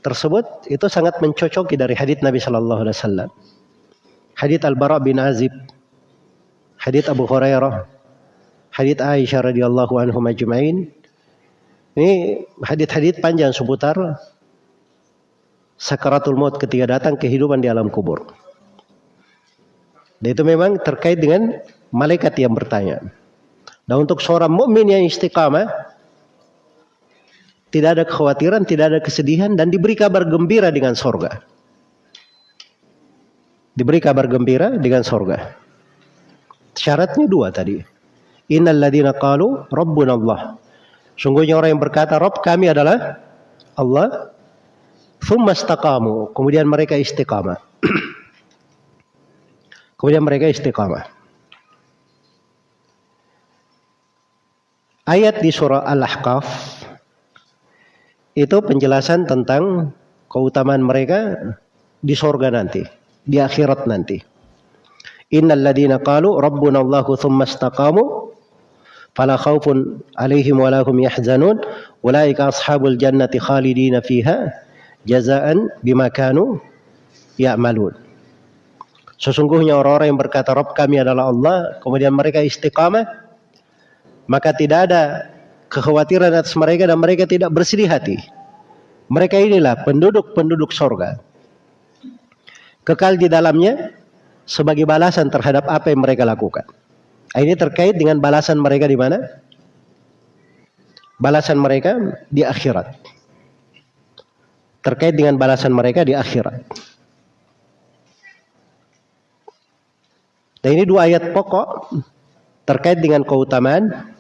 tersebut itu sangat mencocoki dari hadits Nabi Shallallahu Alaihi Wasallam. Hadits Al Bara bin Azib, hadits Abu Hurairah, hadits Aisyah radhiyallahu anhu majma'in. Ini hadits-hadits panjang seputar sakaratul maut ketika datang kehidupan di alam kubur. Dan itu memang terkait dengan malaikat yang bertanya. Dan untuk seorang mukmin yang istiqamah tidak ada kekhawatiran, tidak ada kesedihan dan diberi kabar gembira dengan sorga. Diberi kabar gembira dengan sorga. Syaratnya dua tadi. Innal ladina qalu rabbuna Allah. Sungguhnya orang yang berkata Rob kami adalah Allah. Thumma istaqamu. Kemudian mereka istiqamah. Kemudian mereka istiqamah. Ayat di surah Al-Ahqaf itu penjelasan tentang keutamaan mereka di sorga nanti, di akhirat nanti. Innal ladina qalu rabbuna Allahu thumma istaqamu fala khaufun alaihim wa lahum yahzanun ulaika ashabul jannati khalidina fiha jazaan bima kanu ya'malun sesungguhnya orang-orang yang berkata Rabb kami adalah Allah kemudian mereka istiqamah maka tidak ada kekhawatiran atas mereka dan mereka tidak bersedih hati mereka inilah penduduk-penduduk sorga kekal di dalamnya sebagai balasan terhadap apa yang mereka lakukan ini terkait dengan balasan mereka di mana? Balasan mereka di akhirat. Terkait dengan balasan mereka di akhirat. Dan ini dua ayat pokok terkait dengan keutamaan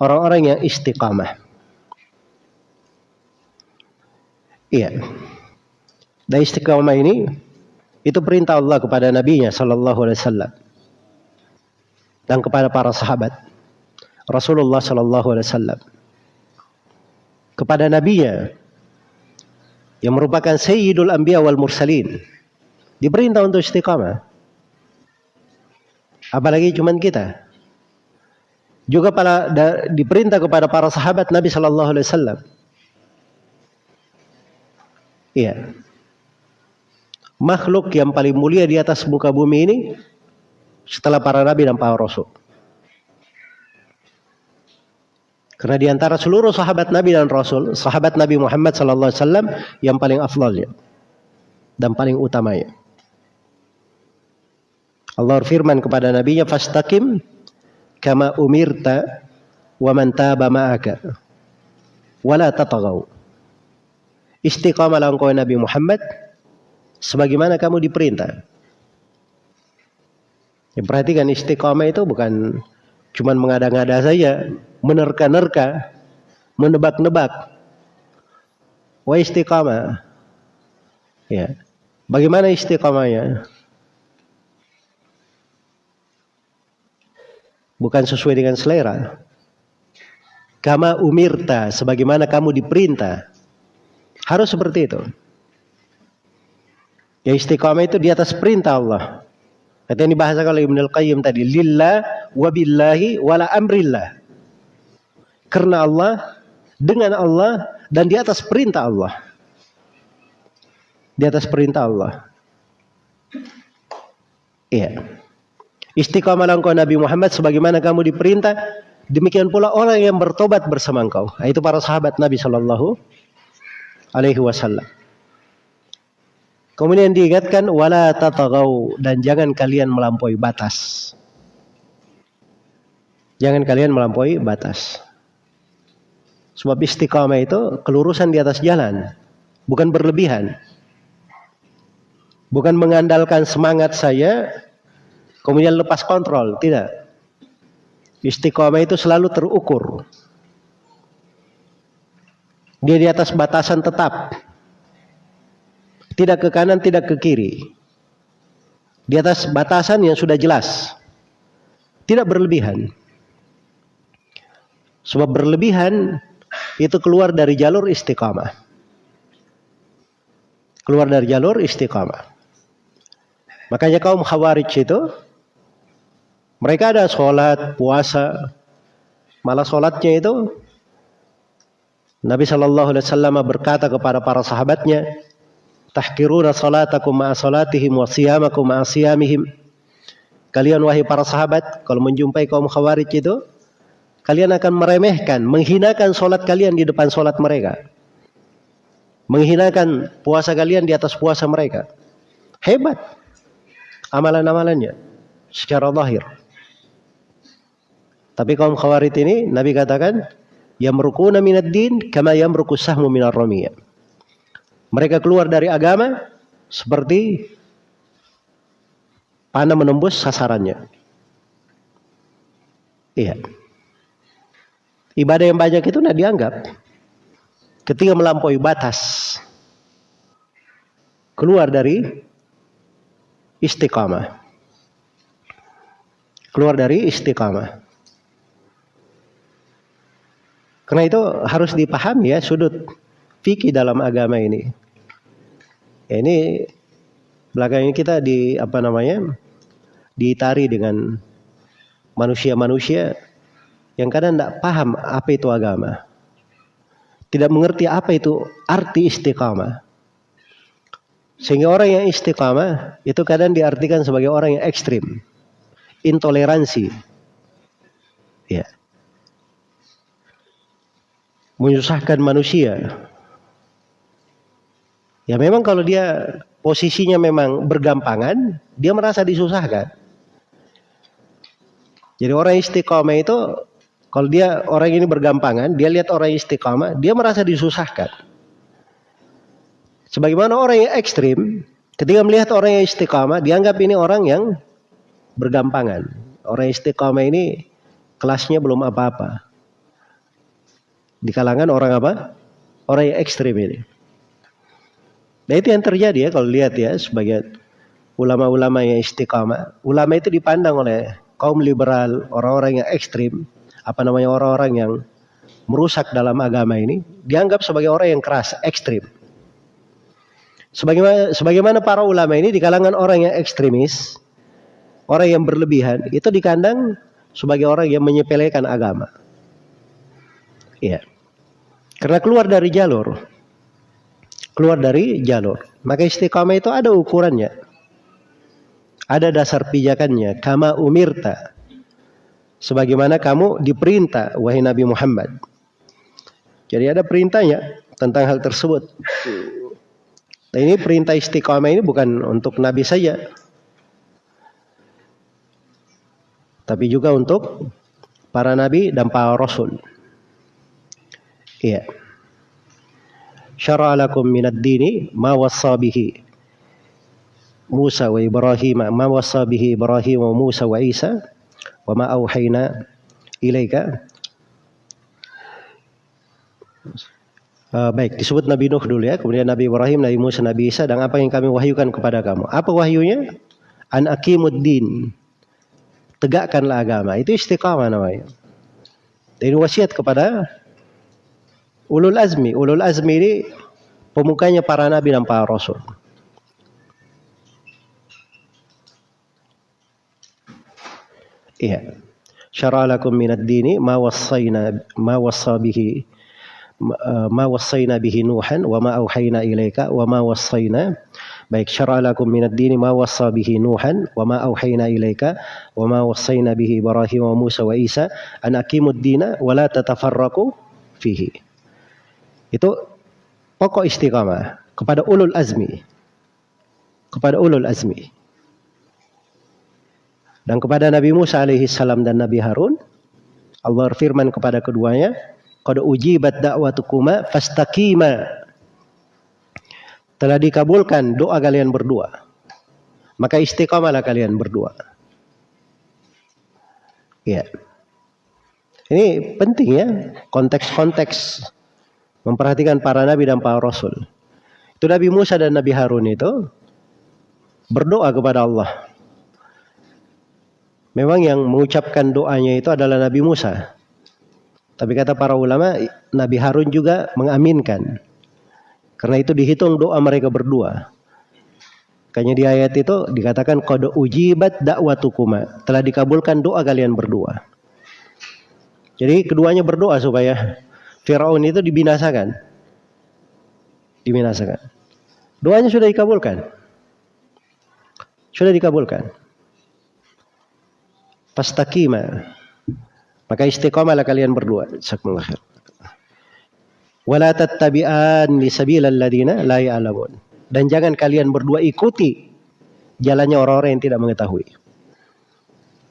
orang-orang yang istiqamah. Iya. Dan istiqamah ini itu perintah Allah kepada nabinya sallallahu alaihi wasallam. Dan kepada para sahabat. Rasulullah sallallahu alaihi wasallam. Kepada nabinya yang merupakan sayyidul anbiya wal mursalin. Diperintah untuk istiqamah. Apalagi cuman kita juga pada diperintah kepada para sahabat Nabi sallallahu alaihi wasallam iya makhluk yang paling mulia di atas muka bumi ini setelah para nabi dan para rasul. Karena di antara seluruh sahabat Nabi dan Rasul, sahabat Nabi Muhammad sallallahu alaihi wasallam yang paling afdalnya dan paling utamanya. Allah firman kepada nabinya fastaqim kama umirta wa man taba ma'aka wala tatagaw. Istiqamalah engkau Nabi Muhammad sebagaimana kamu diperintah Ya, perhatikan istiqamah itu bukan cuman mengada-ngada saja, menerka-nerka, menebak-nebak. Wa istiqamah. Ya. Bagaimana istiqamahnya? Bukan sesuai dengan selera. Kama umirta, sebagaimana kamu diperintah. Harus seperti itu. Ya istiqamah itu di atas perintah Allah. Kata yang dibahasakan oleh Ibn Al-Qayyim tadi. Lillah wa billahi wala amrillah. Karena Allah, dengan Allah, dan di atas perintah Allah. Di atas perintah Allah. Iya. Istiqamah engkau Nabi Muhammad sebagaimana kamu diperintah. Demikian pula orang yang bertobat bersama engkau. Itu para sahabat Nabi Shallallahu Alaihi Wasallam. Kemudian diingatkan wala tatagau dan jangan kalian melampaui batas. Jangan kalian melampaui batas. Sebab istiqamah itu kelurusan di atas jalan, bukan berlebihan. Bukan mengandalkan semangat saya kemudian lepas kontrol, tidak. Istiqamah itu selalu terukur. Dia di atas batasan tetap. Tidak ke kanan, tidak ke kiri. Di atas batasan yang sudah jelas. Tidak berlebihan. Sebab berlebihan itu keluar dari jalur istiqamah. Keluar dari jalur istiqamah. Makanya kaum khawarij itu mereka ada sholat, puasa, malah sholatnya itu Nabi Shallallahu Alaihi Wasallam berkata kepada para sahabatnya, tahkiruna salatakum ma'a salatihim wa siyamakum ma'a siyamihim. Kalian wahai para sahabat, kalau menjumpai kaum khawarij itu, kalian akan meremehkan, menghinakan sholat kalian di depan sholat mereka. Menghinakan puasa kalian di atas puasa mereka. Hebat amalan-amalannya secara lahir. Tapi kaum khawarid ini Nabi katakan yamrukuna minad din kama yamruku sahmu minar ramiyah. Mereka keluar dari agama seperti panah menembus sasarannya. Iya. Ibadah yang banyak itu tidak dianggap. Ketika melampaui batas, keluar dari istiqamah. Keluar dari istiqamah. Karena itu harus dipahami ya sudut fikih dalam agama ini. Ya, ini belakangnya kita di apa namanya ditari dengan manusia-manusia yang kadang tidak paham apa itu agama. Tidak mengerti apa itu arti istiqamah. Sehingga orang yang istiqamah itu kadang diartikan sebagai orang yang ekstrim. Intoleransi. Ya. Menyusahkan manusia. Ya memang kalau dia posisinya memang bergampangan, dia merasa disusahkan. Jadi orang istiqamah itu kalau dia orang ini bergampangan, dia lihat orang istiqamah, dia merasa disusahkan. Sebagaimana orang yang ekstrim, ketika melihat orang yang istiqamah, dianggap ini orang yang bergampangan. Orang yang istiqamah ini kelasnya belum apa-apa. Di kalangan orang apa? Orang yang ekstrim ini. Nah itu yang terjadi ya kalau lihat ya sebagai ulama-ulama yang istiqamah. Ulama itu dipandang oleh kaum liberal, orang-orang yang ekstrim, apa namanya orang-orang yang merusak dalam agama ini, dianggap sebagai orang yang keras, ekstrim. Sebagaimana, sebagaimana para ulama ini di kalangan orang yang ekstremis, orang yang berlebihan, itu dikandang sebagai orang yang menyepelekan agama. Iya. Karena keluar dari jalur. Keluar dari jalur. Maka istiqamah itu ada ukurannya. Ada dasar pijakannya. Kama umirta. Sebagaimana kamu diperintah, wahai Nabi Muhammad. Jadi ada perintahnya tentang hal tersebut. Nah ini perintah istiqamah ini bukan untuk Nabi saja. Tapi juga untuk para Nabi dan para Rasul. Iya. Syara'a lakum minad dini ma wassa bihi Musa wa Ibrahim ma wassa bihi Ibrahim wa Musa wa Isa wa ma auhayna ilaika Uh, baik, disebut Nabi Nuh dulu ya, kemudian Nabi Ibrahim, Nabi Musa, Nabi Isa, dan apa yang kami wahyukan kepada kamu. Apa wahyunya? An akimuddin. Tegakkanlah agama. Itu istiqamah namanya. Ini wasiat kepada ulul azmi. Ulul azmi ini pemukanya para nabi dan para rasul. Iya. Syara'alakum minad dini ma wassayna ma wassa bihi ma wassayna bihi Nuhan wa ma auhayna ilaika wa ma wassayna baik syara lakum minad dini ma wassa bihi Nuhan wa ma auhayna ilaika wa ma wassayna bihi Ibrahim wa Musa wa Isa an aqimud dina wa la tatafarraqu fihi itu pokok istiqamah kepada ulul azmi kepada ulul azmi dan kepada Nabi Musa alaihi salam dan Nabi Harun Allah firman kepada keduanya Qad ujibat da'watukuma fastaqima. Telah dikabulkan doa kalian berdua. Maka istiqamalah kalian berdua. Ya. Ini penting ya, konteks-konteks memperhatikan para nabi dan para rasul. Itu Nabi Musa dan Nabi Harun itu berdoa kepada Allah. Memang yang mengucapkan doanya itu adalah Nabi Musa. Tapi kata para ulama, Nabi Harun juga mengaminkan. Karena itu dihitung doa mereka berdua. Kayaknya di ayat itu dikatakan kode ujibat dakwatukuma. Telah dikabulkan doa kalian berdua. Jadi keduanya berdoa supaya Firaun itu dibinasakan. Dibinasakan. Doanya sudah dikabulkan. Sudah dikabulkan. Pastakima. Maka istiqamalah kalian berdua. Jazakumullah khair. Wala tattabi'an li sabilal ladina la ya'lamun. Dan jangan kalian berdua ikuti jalannya orang-orang yang tidak mengetahui.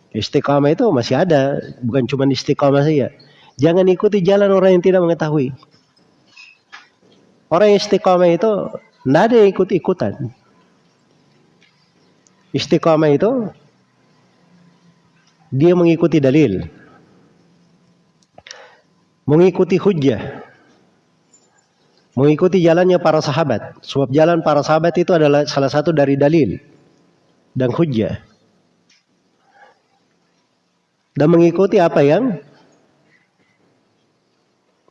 Istiqamah itu masih ada, bukan cuma istiqamah saja. Jangan ikuti jalan orang yang tidak mengetahui. Orang yang istiqamah itu tidak ada ikut-ikutan. Istiqamah itu dia mengikuti dalil. Mengikuti hujjah. Mengikuti jalannya para sahabat. Sebab jalan para sahabat itu adalah salah satu dari dalil dan hujjah. Dan mengikuti apa yang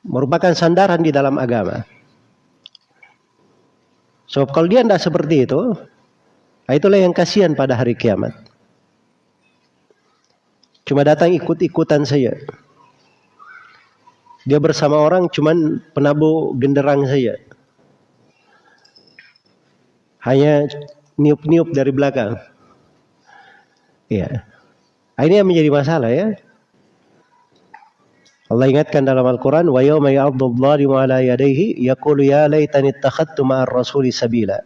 merupakan sandaran di dalam agama. Sebab kalau dia tidak seperti itu, Nah, itulah yang kasihan pada hari kiamat. Cuma datang ikut-ikutan saja. Dia bersama orang cuman penabuh genderang saja. Hanya niup-niup dari belakang. Ya. Ini yang menjadi masalah ya. Allah ingatkan dalam Al-Quran, wa yawma ya'addu dhalimu ala yadayhi yaqulu ya laitani ittakhadtu ma'ar rasuli sabila.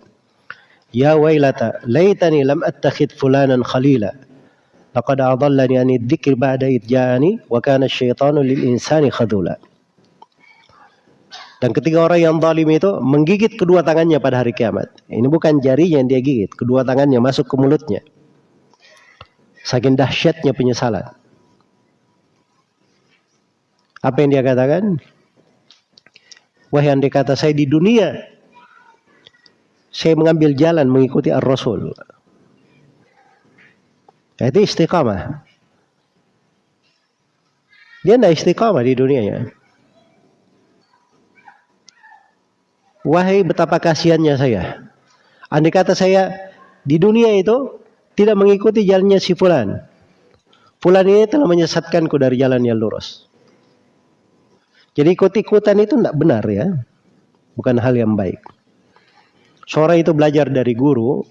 Ya wailata laitani lam attakhid fulanan khalila. Laqad adallani an بَعْدَ ba'da وَكَانَ wa kana asyaitanu lil insani khadula. Dan ketika orang yang zalim itu menggigit kedua tangannya pada hari kiamat. Ini bukan jarinya yang dia gigit, kedua tangannya masuk ke mulutnya. Saking dahsyatnya penyesalan. Apa yang dia katakan? Wahai yang dikata saya di dunia saya mengambil jalan mengikuti Ar-Rasul. Itu istiqamah. Dia tidak istiqamah di dunianya. Wahai betapa kasihannya saya. Andai kata saya di dunia itu tidak mengikuti jalannya si Fulan. Fulan ini telah menyesatkanku dari jalan yang lurus. Jadi ikut-ikutan itu tidak benar ya. Bukan hal yang baik. Seorang itu belajar dari guru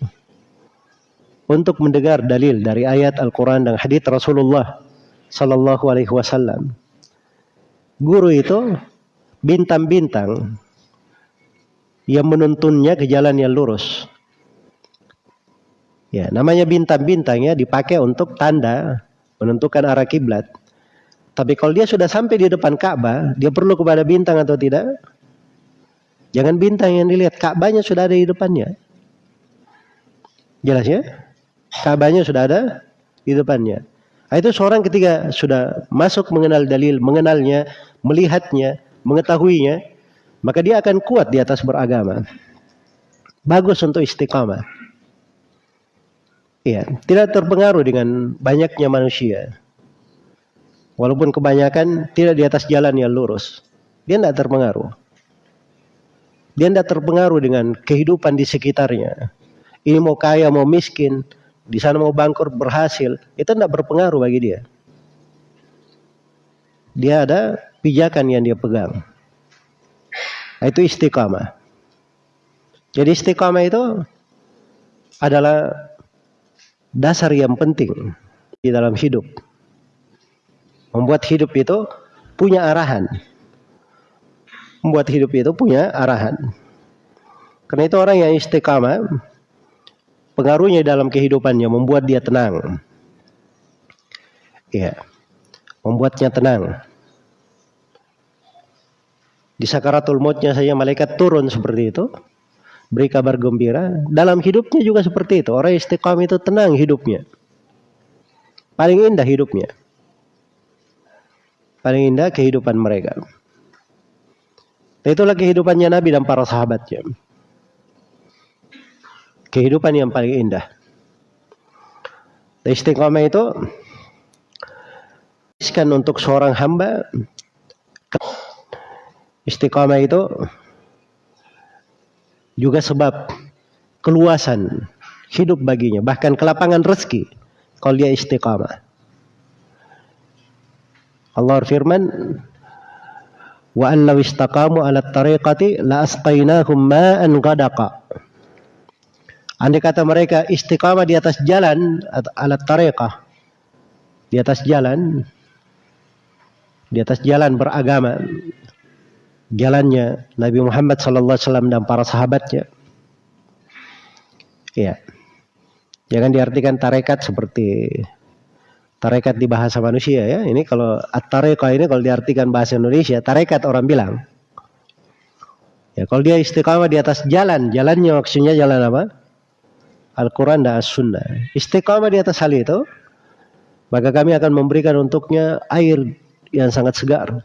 untuk mendengar dalil dari ayat Al-Quran dan hadits Rasulullah Sallallahu Alaihi Wasallam. Guru itu bintang-bintang yang menuntunnya ke jalan yang lurus. Ya, namanya bintang-bintang ya dipakai untuk tanda menentukan arah kiblat. Tapi kalau dia sudah sampai di depan Ka'bah, dia perlu kepada bintang atau tidak? Jangan bintang yang dilihat, Ka'bahnya sudah ada di depannya. Jelas ya? Ka'bahnya sudah ada di depannya. Nah, itu seorang ketika sudah masuk mengenal dalil, mengenalnya, melihatnya, mengetahuinya, maka dia akan kuat di atas beragama. Bagus untuk istiqamah. Iya, tidak terpengaruh dengan banyaknya manusia. Walaupun kebanyakan tidak di atas jalan yang lurus. Dia tidak terpengaruh. Dia tidak terpengaruh dengan kehidupan di sekitarnya. Ini mau kaya, mau miskin, di sana mau bangkrut, berhasil, itu tidak berpengaruh bagi dia. Dia ada pijakan yang dia pegang. Nah, itu istiqamah. Jadi istiqamah itu adalah dasar yang penting di dalam hidup. Membuat hidup itu punya arahan membuat hidup itu punya arahan. Karena itu orang yang istiqamah pengaruhnya dalam kehidupannya membuat dia tenang. Ya. Membuatnya tenang. Di sakaratul mautnya saja malaikat turun seperti itu. Beri kabar gembira. Dalam hidupnya juga seperti itu. Orang istiqamah itu tenang hidupnya. Paling indah hidupnya. Paling indah kehidupan mereka. Itulah kehidupannya Nabi dan para sahabatnya. Kehidupan yang paling indah. Istiqamah itu kan untuk seorang hamba istiqamah itu juga sebab keluasan hidup baginya bahkan kelapangan rezeki kalau dia istiqamah Allah firman wa an law istaqamu ala tariqati la asqainahum ma'an ghadaqa Andai kata mereka istiqamah di atas jalan ala tariqah di atas jalan di atas jalan beragama, jalannya Nabi Muhammad SAW dan para sahabatnya. Ya, jangan diartikan tarekat seperti tarekat di bahasa manusia ya. Ini kalau at-tarekat ini kalau diartikan bahasa Indonesia, tarekat orang bilang. Ya, kalau dia istiqamah di atas jalan, jalannya maksudnya jalan apa? Al-Quran dan As-Sunnah. Istiqamah di atas hal itu, maka kami akan memberikan untuknya air yang sangat segar.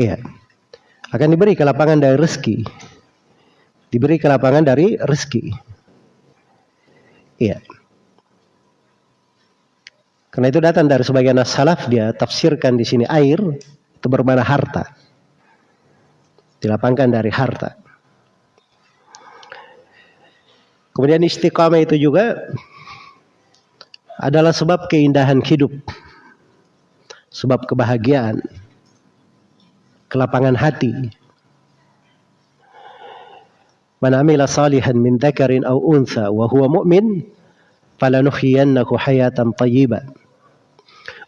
Iya. Akan diberi kelapangan dari rezeki. Diberi kelapangan dari rezeki. Iya. Karena itu datang dari sebagian salaf dia tafsirkan di sini air itu bermana harta dilapangkan dari harta. Kemudian istiqamah itu juga adalah sebab keindahan hidup, sebab kebahagiaan, kelapangan hati. Man amila salihan min dzakarin aw untha wa huwa mu'min falanuhyiyannahu hayatan thayyibah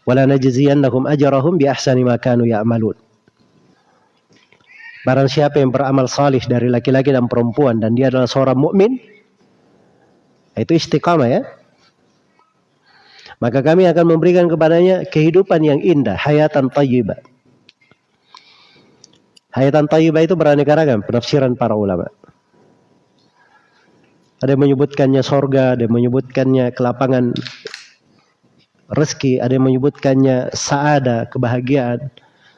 wa lanajziyannahum ajrahum bi ahsani ma kanu ya'malun. Barang siapa yang beramal salih dari laki-laki dan perempuan dan dia adalah seorang mukmin, itu istiqamah ya. Maka kami akan memberikan kepadanya kehidupan yang indah, hayatan tayyibah. Hayatan tayyibah itu beraneka ragam penafsiran para ulama. Ada yang menyebutkannya sorga, ada yang menyebutkannya kelapangan rezeki, ada yang menyebutkannya saada, kebahagiaan,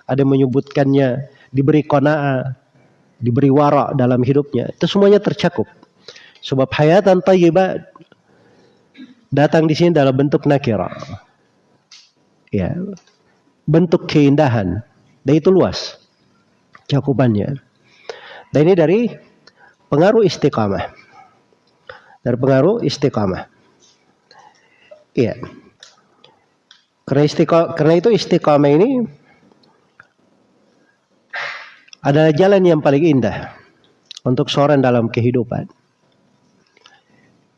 ada yang menyebutkannya diberi kona'ah, diberi wara dalam hidupnya. Itu semuanya tercakup. Sebab hayatan tayyibah datang di sini dalam bentuk nakira. Ya. Bentuk keindahan. Dan itu luas cakupannya. Dan ini dari pengaruh istiqamah. Dari pengaruh istiqamah. Iya. Karena, istiqamah, karena itu istiqamah ini adalah jalan yang paling indah untuk seorang dalam kehidupan.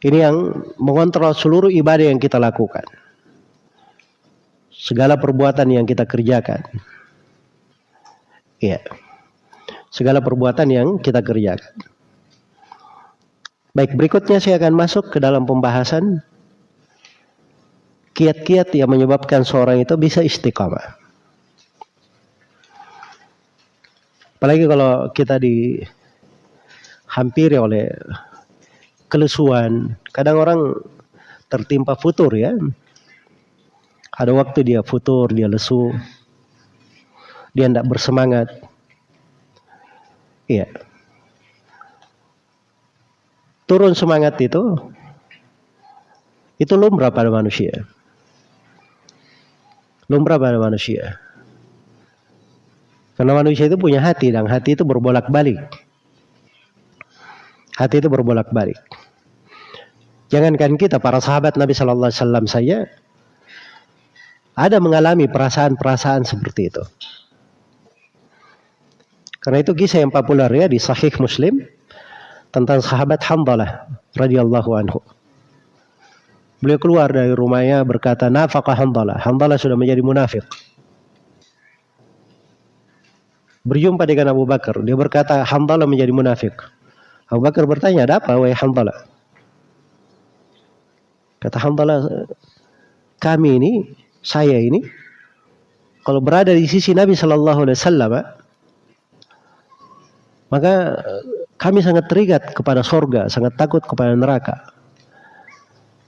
Ini yang mengontrol seluruh ibadah yang kita lakukan. Segala perbuatan yang kita kerjakan. Iya. Segala perbuatan yang kita kerjakan. Baik, berikutnya saya akan masuk ke dalam pembahasan kiat-kiat yang menyebabkan seorang itu bisa istiqamah. Apalagi kalau kita dihampiri oleh kelesuan. Kadang orang tertimpa futur ya. Ada waktu dia futur, dia lesu. Dia tidak bersemangat. Iya. Turun semangat itu itu lumrah pada manusia. Lumrah pada manusia. Karena manusia itu punya hati dan hati itu berbolak-balik. Hati itu berbolak-balik. Jangankan kita para sahabat Nabi Shallallahu Alaihi Wasallam saja ada mengalami perasaan-perasaan seperti itu. Karena itu kisah yang populer ya di Sahih Muslim tentang sahabat Hamdalah radhiyallahu anhu. Beliau keluar dari rumahnya berkata, "Nafaqah Hamdalah." Hamdalah sudah menjadi munafik berjumpa dengan Abu Bakar. Dia berkata, Hamdalah menjadi munafik. Abu Bakar bertanya, ada apa wahai Hamdalah? Kata Hamdalah, kami ini, saya ini, kalau berada di sisi Nabi Shallallahu Alaihi Wasallam, maka kami sangat terikat kepada sorga, sangat takut kepada neraka.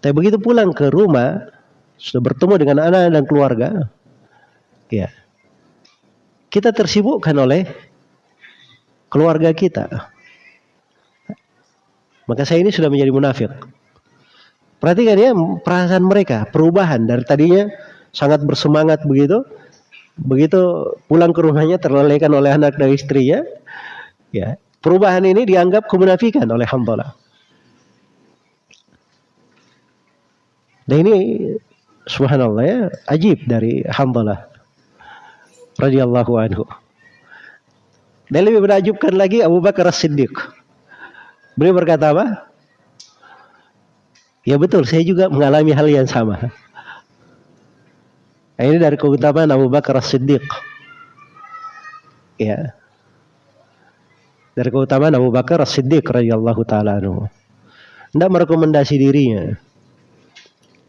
Tapi begitu pulang ke rumah, sudah bertemu dengan anak dan keluarga, ya, kita tersibukkan oleh keluarga kita. Maka saya ini sudah menjadi munafik. Perhatikan ya perasaan mereka, perubahan dari tadinya sangat bersemangat begitu, begitu pulang ke rumahnya terlelehkan oleh anak dan istrinya, ya perubahan ini dianggap kemunafikan oleh hamdalah. Dan ini subhanallah ya, ajib dari hamdalah radhiyallahu anhu. Dan lebih menakjubkan lagi Abu Bakar As-Siddiq. Beliau berkata apa? Ya betul, saya juga mengalami hal yang sama. Nah, ini dari keutamaan Abu Bakar As-Siddiq. Ya. Dari keutamaan Abu Bakar As-Siddiq radhiyallahu taala anhu. Tidak merekomendasi dirinya.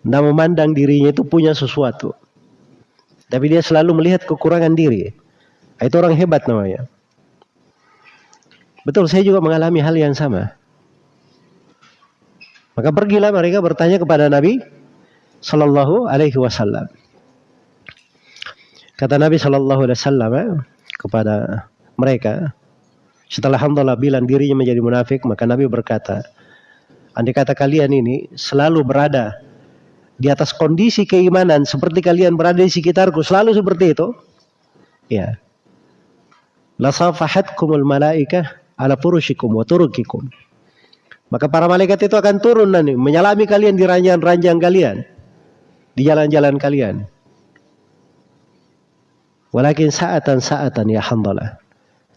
Tidak memandang dirinya itu punya sesuatu. Tapi dia selalu melihat kekurangan diri. Nah, itu orang hebat namanya. Betul, saya juga mengalami hal yang sama. Maka pergilah mereka bertanya kepada Nabi Sallallahu Alaihi Wasallam. Kata Nabi Sallallahu Alaihi Wasallam eh, kepada mereka, setelah Hamdalah bilang dirinya menjadi munafik, maka Nabi berkata, andai kata kalian ini selalu berada di atas kondisi keimanan seperti kalian berada di sekitarku, selalu seperti itu, ya. Lasafahatkumul malaikah ala furushikum wa turukikum. Maka para malaikat itu akan turun nanti menyalami kalian di ranjang-ranjang kalian, di jalan-jalan kalian. Walakin saatan saatan ya hamdalah.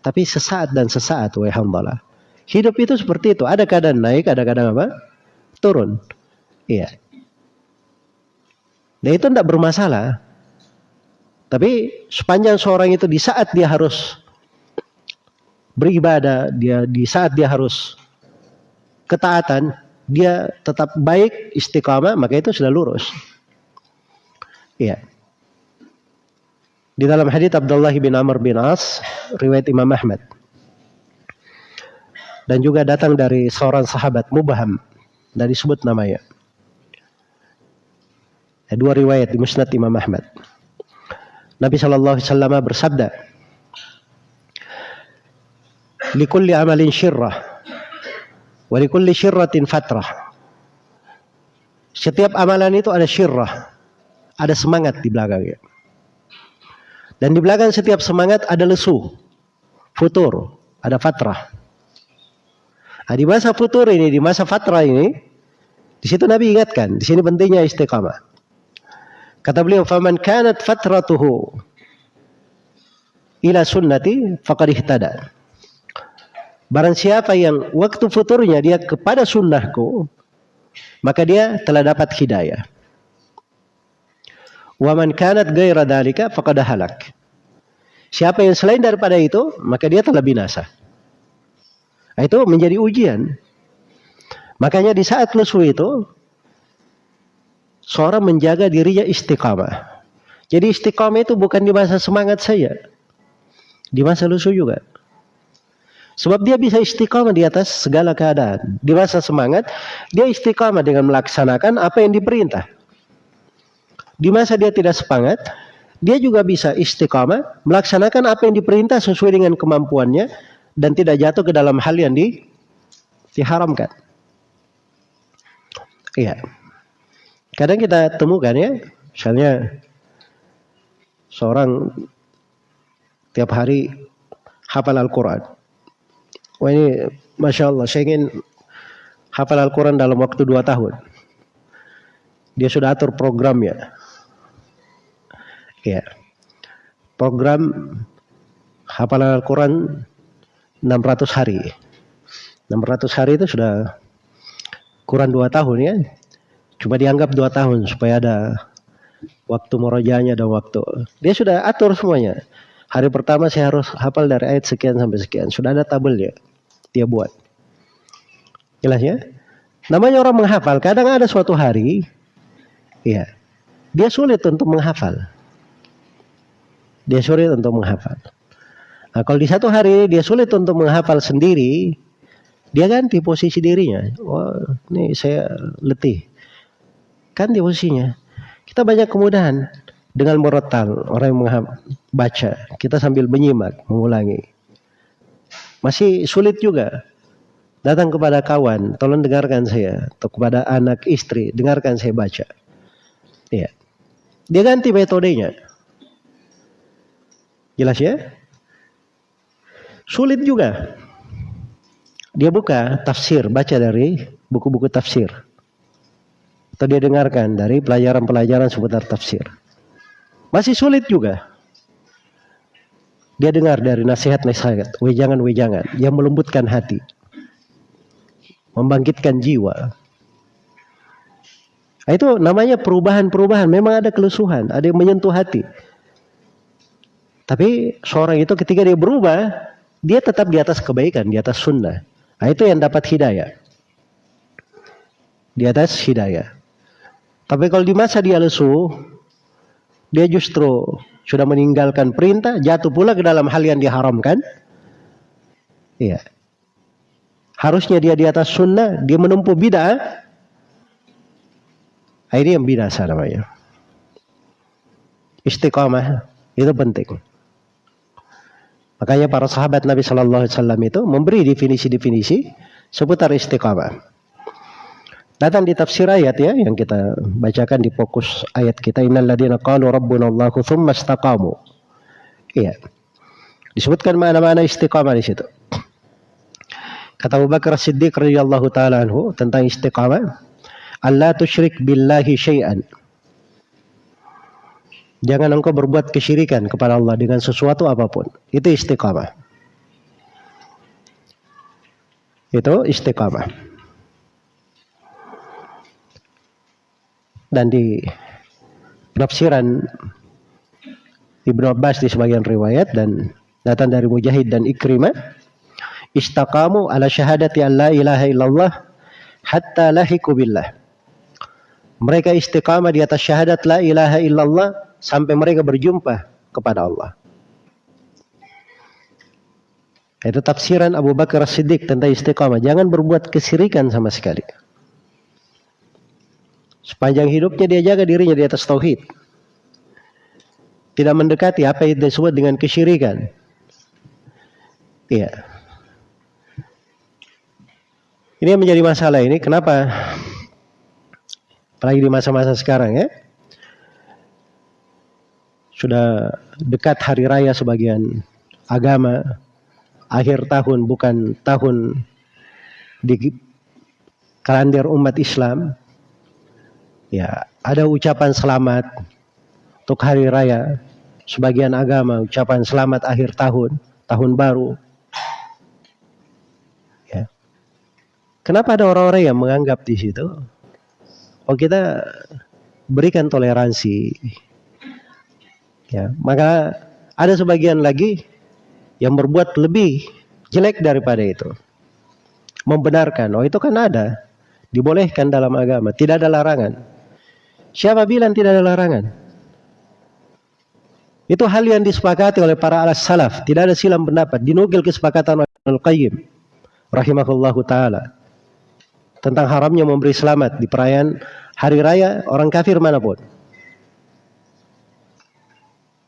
Tapi sesaat dan sesaat wahai hamdalah. Hidup itu seperti itu. Ada kadang naik, ada kadang apa? Turun. Iya. Dan itu tidak bermasalah. Tapi sepanjang seorang itu di saat dia harus beribadah, dia di saat dia harus ketaatan, dia tetap baik istiqamah, maka itu sudah lurus. Iya. Di dalam hadis Abdullah bin Amr bin As, riwayat Imam Ahmad. Dan juga datang dari seorang sahabat Mubaham, dari sebut namanya. Dua riwayat di Musnad Imam Ahmad. Nabi Shallallahu Alaihi Wasallam bersabda, likulli amalin syirrah wa likulli syirratin fatrah. Setiap amalan itu ada syirrah, ada semangat di belakangnya. Dan di belakang setiap semangat ada lesu, futur, ada fatrah. Nah, di masa futur ini, di masa fatrah ini, di situ Nabi ingatkan, di sini pentingnya istiqamah. Kata beliau, "Faman kanat fatratuhu ila sunnati faqad ihtada." Barang siapa yang waktu futurnya dia kepada sunnahku, maka dia telah dapat hidayah. Wa man kanat ghaira dalika faqad halak. Siapa yang selain daripada itu, maka dia telah binasa. Itu menjadi ujian. Makanya di saat lesu itu, seorang menjaga dirinya istiqamah. Jadi istiqamah itu bukan di masa semangat saya. Di masa lesu juga. Sebab dia bisa istiqamah di atas segala keadaan. Di masa semangat, dia istiqamah dengan melaksanakan apa yang diperintah. Di masa dia tidak semangat, dia juga bisa istiqamah melaksanakan apa yang diperintah sesuai dengan kemampuannya dan tidak jatuh ke dalam hal yang di, diharamkan. Iya. Kadang kita temukan ya, misalnya seorang tiap hari hafal Al-Quran. Wah ini Masya Allah, saya ingin hafal Al-Quran dalam waktu dua tahun. Dia sudah atur programnya. Ya. Program hafalan Al-Quran 600 hari. 600 hari itu sudah kurang dua tahun ya. Cuma dianggap dua tahun supaya ada waktu merojanya dan waktu. Dia sudah atur semuanya. Hari pertama saya harus hafal dari ayat sekian sampai sekian. Sudah ada tabelnya dia buat. Jelas ya? Namanya orang menghafal. Kadang ada suatu hari, ya, dia sulit untuk menghafal. Dia sulit untuk menghafal. Nah, kalau di satu hari dia sulit untuk menghafal sendiri, dia ganti posisi dirinya. Oh, ini saya letih. Di posisinya. Kita banyak kemudahan dengan merotal orang yang baca. Kita sambil menyimak, mengulangi. Masih sulit juga. Datang kepada kawan, tolong dengarkan saya. Atau kepada anak istri, dengarkan saya baca. Ya. Dia ganti metodenya. Jelas ya? Sulit juga. Dia buka tafsir, baca dari buku-buku tafsir. Atau dia dengarkan dari pelajaran-pelajaran seputar tafsir. Masih sulit juga. Dia dengar dari nasihat-nasihat, wejangan-wejangan yang melembutkan hati. Membangkitkan jiwa. Nah, itu namanya perubahan-perubahan. Memang ada kelusuhan, ada yang menyentuh hati. Tapi seorang itu ketika dia berubah, dia tetap di atas kebaikan, di atas sunnah. Nah, itu yang dapat hidayah. Di atas hidayah. Tapi kalau di masa dia lesu, dia justru sudah meninggalkan perintah, jatuh pula ke dalam hal yang diharamkan. Iya. Harusnya dia di atas sunnah, dia menempuh bid'ah, Nah, ini yang binasa namanya. Istiqamah itu penting. Makanya para sahabat Nabi Shallallahu Alaihi Wasallam itu memberi definisi-definisi seputar istiqamah. Datang di tafsir ayat ya yang kita bacakan di fokus ayat kita innal ladzina qalu rabbuna Allahu tsumma istaqamu. Iya. Disebutkan mana-mana istiqamah di situ. Kata Abu Bakar Siddiq radhiyallahu taala anhu tentang istiqamah, Allah tusyrik billahi syai'an. Jangan engkau berbuat kesyirikan kepada Allah dengan sesuatu apa pun. Itu istiqamah. Itu istiqamah. Dan di penafsiran Ibnu Abbas di sebagian riwayat dan datang dari Mujahid dan Ikrimah istaqamu ala syahadati an la ilaha illallah hatta lahiku billah mereka istiqamah di atas syahadat la ilaha illallah sampai mereka berjumpa kepada Allah. Itu tafsiran Abu Bakar Siddiq tentang istiqamah. Jangan berbuat kesirikan sama sekali. Sepanjang hidupnya dia jaga dirinya di atas tauhid. Tidak mendekati apa yang disebut dengan kesyirikan. Iya. Ini yang menjadi masalah ini. Kenapa Apalagi di masa-masa sekarang ya. Sudah dekat hari raya sebagian agama. Akhir tahun bukan tahun di kalender umat Islam. Ya, ada ucapan selamat untuk hari raya. Sebagian agama ucapan selamat akhir tahun, tahun baru. Ya. Kenapa ada orang-orang yang menganggap di situ oh kita berikan toleransi. Ya, maka ada sebagian lagi yang berbuat lebih jelek daripada itu. Membenarkan, oh itu kan ada. Dibolehkan dalam agama, tidak ada larangan. Siapa bilang tidak ada larangan? Itu hal yang disepakati oleh para alas salaf. Tidak ada silam pendapat. Dinukil kesepakatan Al-Qayyim. Rahimahullahu ta'ala tentang haramnya memberi selamat di perayaan hari raya orang kafir mana pun.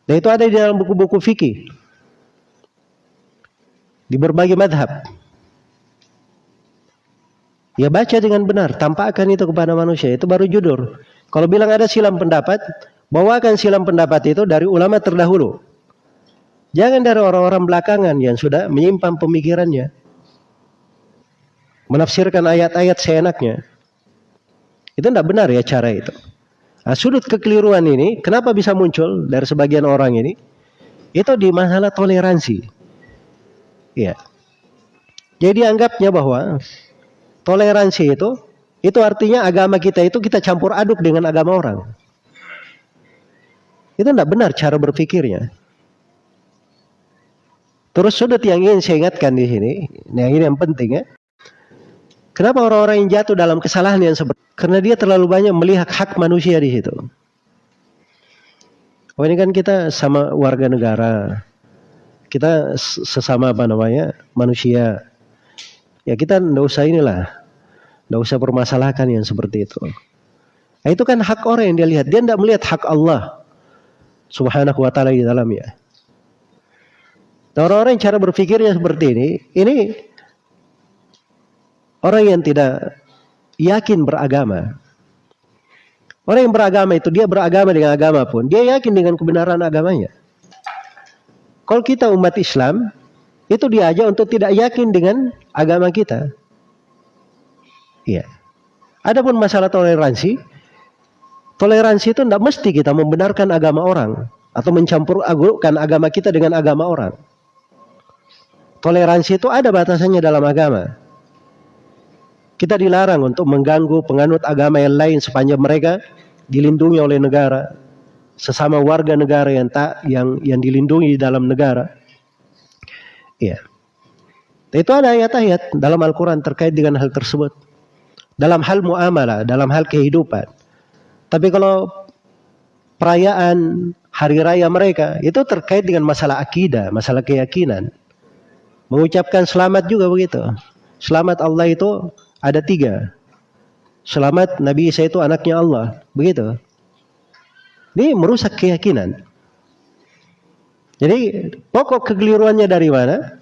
Dan itu ada di dalam buku-buku fikih. Di berbagai madhab. Ya baca dengan benar, tampakkan itu kepada manusia. Itu baru judul. Kalau bilang ada silam pendapat, bawakan silam pendapat itu dari ulama terdahulu. Jangan dari orang-orang belakangan yang sudah menyimpan pemikirannya menafsirkan ayat-ayat seenaknya. Itu tidak benar ya cara itu. Nah, sudut kekeliruan ini kenapa bisa muncul dari sebagian orang ini? Itu di masalah toleransi. Ya. Jadi anggapnya bahwa toleransi itu itu artinya agama kita itu kita campur aduk dengan agama orang. Itu tidak benar cara berpikirnya. Terus sudut yang ingin saya ingatkan di sini, yang ini yang penting ya. Kenapa orang-orang yang jatuh dalam kesalahan yang seperti karena dia terlalu banyak melihat hak manusia di situ. Oh ini kan kita sama warga negara, kita sesama apa namanya manusia. Ya kita ndak usah inilah, ndak usah permasalahkan yang seperti itu. Nah, itu kan hak orang yang dia lihat, dia tidak melihat hak Allah subhanahu wa ta'ala di dalamnya. Nah, orang-orang yang cara berpikirnya seperti ini, ini Orang yang tidak yakin beragama. Orang yang beragama itu dia beragama dengan agama pun dia yakin dengan kebenaran agamanya. Kalau kita umat Islam itu diajak untuk tidak yakin dengan agama kita. Iya. Adapun masalah toleransi, toleransi itu tidak mesti kita membenarkan agama orang atau mencampur agurkan agama kita dengan agama orang. Toleransi itu ada batasannya dalam agama. Kita dilarang untuk mengganggu penganut agama yang lain sepanjang mereka dilindungi oleh negara, sesama warga negara yang tak yang yang dilindungi di dalam negara. Iya. Itu ada ayat-ayat dalam Al-Quran terkait dengan hal tersebut. Dalam hal muamalah, dalam hal kehidupan. Tapi kalau perayaan hari raya mereka itu terkait dengan masalah akidah, masalah keyakinan. Mengucapkan selamat juga begitu. Selamat Allah itu ada tiga. Selamat Nabi Isa itu anaknya Allah. Begitu. Ini merusak keyakinan. Jadi pokok kekeliruannya dari mana?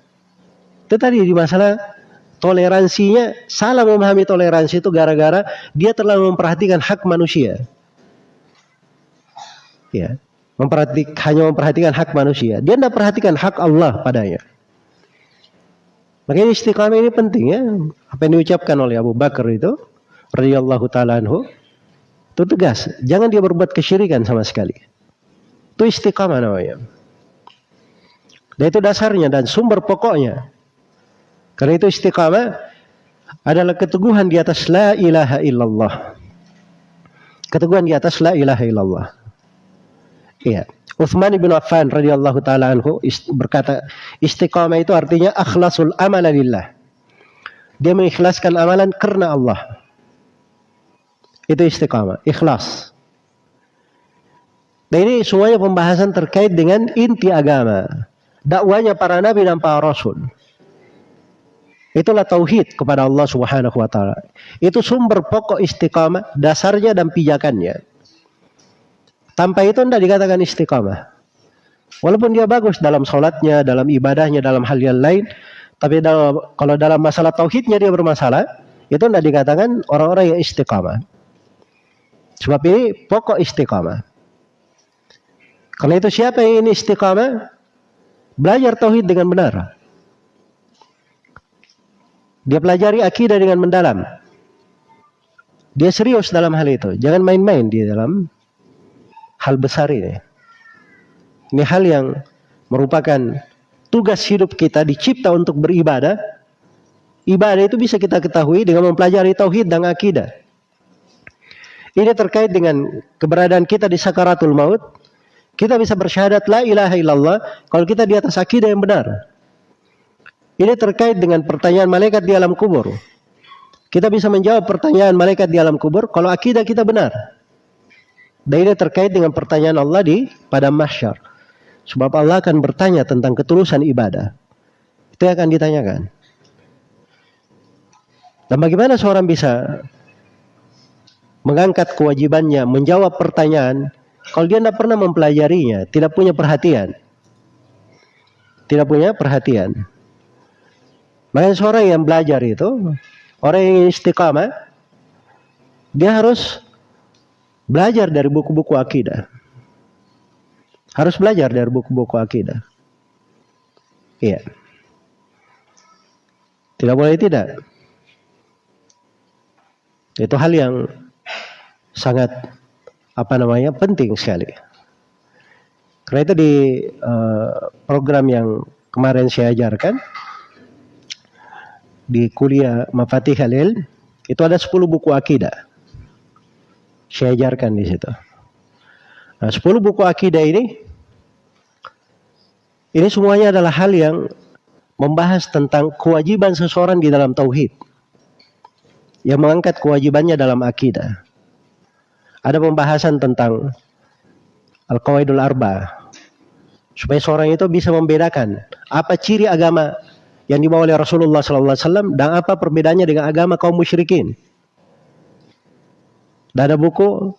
Itu tadi di masalah toleransinya salah memahami toleransi itu gara-gara dia terlalu memperhatikan hak manusia. Ya, memperhatikan hanya memperhatikan hak manusia. Dia tidak perhatikan hak Allah padanya. Makanya istiqamah ini penting ya. Apa yang diucapkan oleh Abu Bakar itu radhiyallahu taala anhu itu tegas. Jangan dia berbuat kesyirikan sama sekali. Itu istiqamah namanya. Dan itu dasarnya dan sumber pokoknya. Karena itu istiqamah adalah keteguhan di atas la ilaha illallah. Keteguhan di atas la ilaha illallah. Iya. Uthman bin Affan radhiyallahu taala anhu berkata istiqamah itu artinya akhlasul amal lillah. Dia mengikhlaskan amalan karena Allah. Itu istiqamah, ikhlas. Dan ini semuanya pembahasan terkait dengan inti agama. Dakwanya para nabi dan para rasul. Itulah tauhid kepada Allah Subhanahu wa taala. Itu sumber pokok istiqamah, dasarnya dan pijakannya. Tanpa itu tidak dikatakan istiqamah. Walaupun dia bagus dalam sholatnya, dalam ibadahnya, dalam hal yang lain, tapi dalam, kalau dalam masalah tauhidnya dia bermasalah, itu tidak dikatakan orang-orang yang istiqamah. Sebab ini pokok istiqamah. Karena itu siapa yang ini istiqamah? Belajar tauhid dengan benar. Dia pelajari akidah dengan mendalam. Dia serius dalam hal itu. Jangan main-main di dalam hal besar ini. Ini hal yang merupakan tugas hidup kita dicipta untuk beribadah. Ibadah itu bisa kita ketahui dengan mempelajari tauhid dan akidah. Ini terkait dengan keberadaan kita di sakaratul maut. Kita bisa bersyahadat la ilaha illallah kalau kita di atas akidah yang benar. Ini terkait dengan pertanyaan malaikat di alam kubur. Kita bisa menjawab pertanyaan malaikat di alam kubur kalau akidah kita benar. Dan ini terkait dengan pertanyaan Allah di pada mahsyar. Sebab Allah akan bertanya tentang ketulusan ibadah. Itu yang akan ditanyakan. Dan bagaimana seorang bisa mengangkat kewajibannya, menjawab pertanyaan, kalau dia tidak pernah mempelajarinya, tidak punya perhatian. Tidak punya perhatian. Makanya seorang yang belajar itu, orang yang istiqamah, dia harus Belajar dari buku-buku akidah. Harus belajar dari buku-buku akidah. Iya. Tidak boleh tidak. Itu hal yang sangat apa namanya penting sekali. Karena itu di uh, program yang kemarin saya ajarkan di kuliah Mafatih Halil itu ada 10 buku akidah. Saya ajarkan di situ. Nah, 10 buku akidah ini ini semuanya adalah hal yang membahas tentang kewajiban seseorang di dalam tauhid. Yang mengangkat kewajibannya dalam akidah. Ada pembahasan tentang Al-Qawaidul Arba. Supaya seorang itu bisa membedakan apa ciri agama yang dibawa oleh Rasulullah SAW dan apa perbedaannya dengan agama kaum musyrikin. Dan ada buku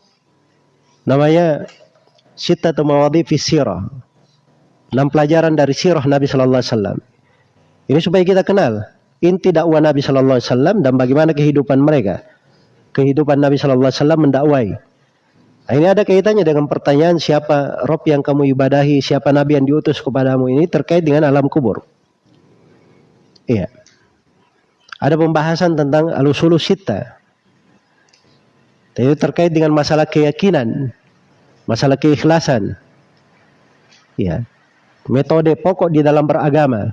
namanya Sittatu Mawadhi fi Sirah. Enam pelajaran dari sirah Nabi sallallahu alaihi wasallam. Ini supaya kita kenal inti dakwah Nabi sallallahu alaihi wasallam dan bagaimana kehidupan mereka. Kehidupan Nabi sallallahu alaihi wasallam mendakwai. Nah, ini ada kaitannya dengan pertanyaan siapa Rob yang kamu ibadahi, siapa Nabi yang diutus kepadamu ini terkait dengan alam kubur. Iya. Ada pembahasan tentang al-usulu sitta. Itu terkait dengan masalah keyakinan, masalah keikhlasan. Ya. Metode pokok di dalam beragama.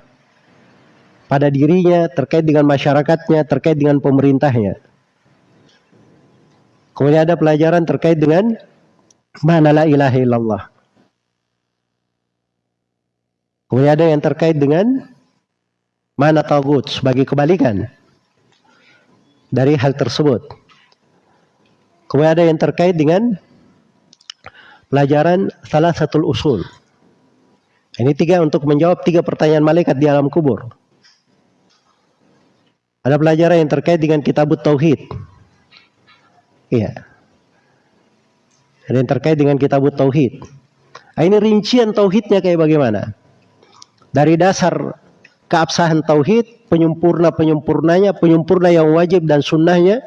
pada dirinya, terkait dengan masyarakatnya, terkait dengan pemerintahnya. Kemudian ada pelajaran terkait dengan mana la ilaha illallah. Kemudian ada yang terkait dengan mana tagut sebagai kebalikan dari hal tersebut. Kemudian ada yang terkait dengan pelajaran salah satu usul. Ini tiga untuk menjawab tiga pertanyaan malaikat di alam kubur. Ada pelajaran yang terkait dengan kitab tauhid. Iya. Ada yang terkait dengan kitab tauhid. Ini rincian tauhidnya kayak bagaimana? Dari dasar keabsahan tauhid, penyempurna-penyempurnanya, penyempurna yang wajib dan sunnahnya,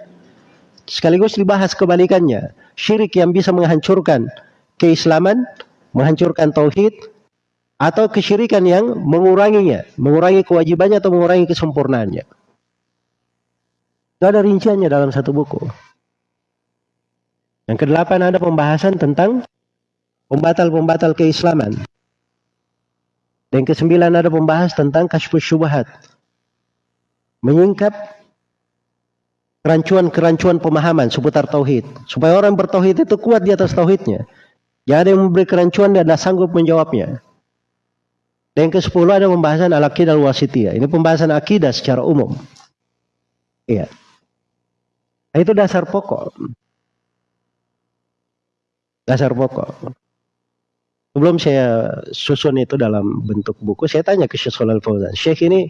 sekaligus dibahas kebalikannya. Syirik yang bisa menghancurkan keislaman, menghancurkan tauhid, atau kesyirikan yang menguranginya, mengurangi kewajibannya atau mengurangi kesempurnaannya. Itu ada rinciannya dalam satu buku. Yang kedelapan ada pembahasan tentang pembatal-pembatal keislaman. Dan kesembilan ada pembahas tentang kasyfus syubhat. Menyingkap kerancuan-kerancuan pemahaman seputar tauhid. Supaya orang bertauhid itu kuat di atas tauhidnya. Jangan ada yang memberi kerancuan dan tidak sanggup menjawabnya. Dan yang ke-10 ada pembahasan al-aqidah al-wasitiyah. Ini pembahasan akidah secara umum. Iya. Itu dasar pokok. Dasar pokok. Sebelum saya susun itu dalam bentuk buku, saya tanya ke Syekh Shalal Fauzan. Syekh ini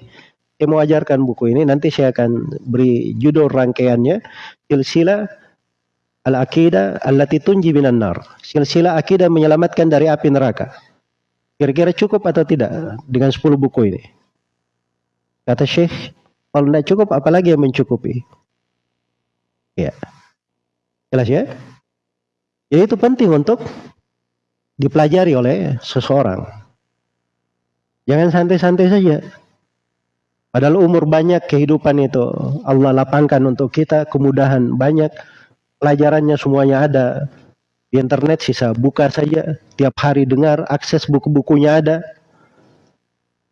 saya mau ajarkan buku ini, nanti saya akan beri judul rangkaiannya. Silsilah Al-Aqidah allati tunji minan nar. Silsilah akidah menyelamatkan dari api neraka. Kira-kira cukup atau tidak dengan 10 buku ini? Kata Syekh, kalau tidak cukup apalagi yang mencukupi? Ya. Jelas ya? Jadi itu penting untuk dipelajari oleh seseorang. Jangan santai-santai saja. Padahal umur banyak kehidupan itu Allah lapangkan untuk kita kemudahan banyak pelajarannya semuanya ada. Di internet sisa buka saja tiap hari dengar akses buku-bukunya ada.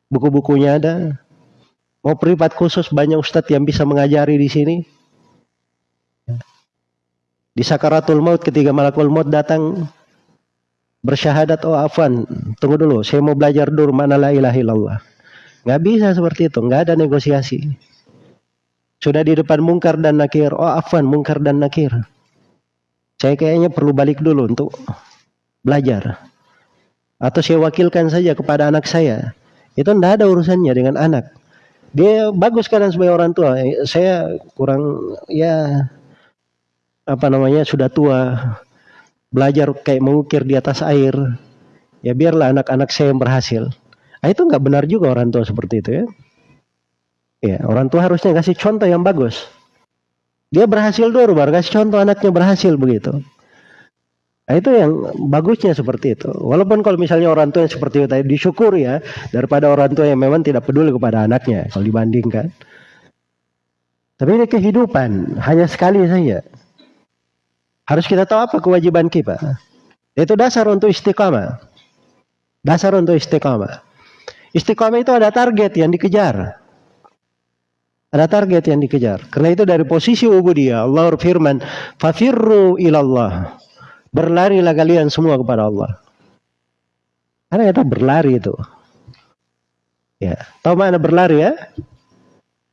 Buku-bukunya ada. Mau privat khusus banyak ustadz yang bisa mengajari di sini. Di sakaratul maut ketika malakul maut datang bersyahadat oh afwan tunggu dulu saya mau belajar dulu mana la ilaha illallah nggak bisa seperti itu nggak ada negosiasi sudah di depan mungkar dan nakir oh afwan mungkar dan nakir saya kayaknya perlu balik dulu untuk belajar. Atau saya wakilkan saja kepada anak saya. Itu tidak ada urusannya dengan anak. Dia bagus kan sebagai orang tua. Saya kurang ya apa namanya sudah tua belajar kayak mengukir di atas air. Ya biarlah anak-anak saya yang berhasil. Nah, itu nggak benar juga orang tua seperti itu ya. Ya, orang tua harusnya kasih contoh yang bagus. Dia berhasil dulu baru kasih contoh anaknya berhasil begitu. Nah, itu yang bagusnya seperti itu. Walaupun kalau misalnya orang tua yang seperti itu tadi disyukur ya daripada orang tua yang memang tidak peduli kepada anaknya kalau dibandingkan. Tapi ini kehidupan hanya sekali saja. Harus kita tahu apa kewajiban kita. Itu dasar untuk istiqamah. Dasar untuk istiqamah. Istiqamah itu ada target yang dikejar. Ada target yang dikejar. Karena itu dari posisi ubudiyah Allah berfirman, "Fafirru ilallah." Berlarilah kalian semua kepada Allah. Karena kita berlari itu. Ya, tahu mana berlari ya?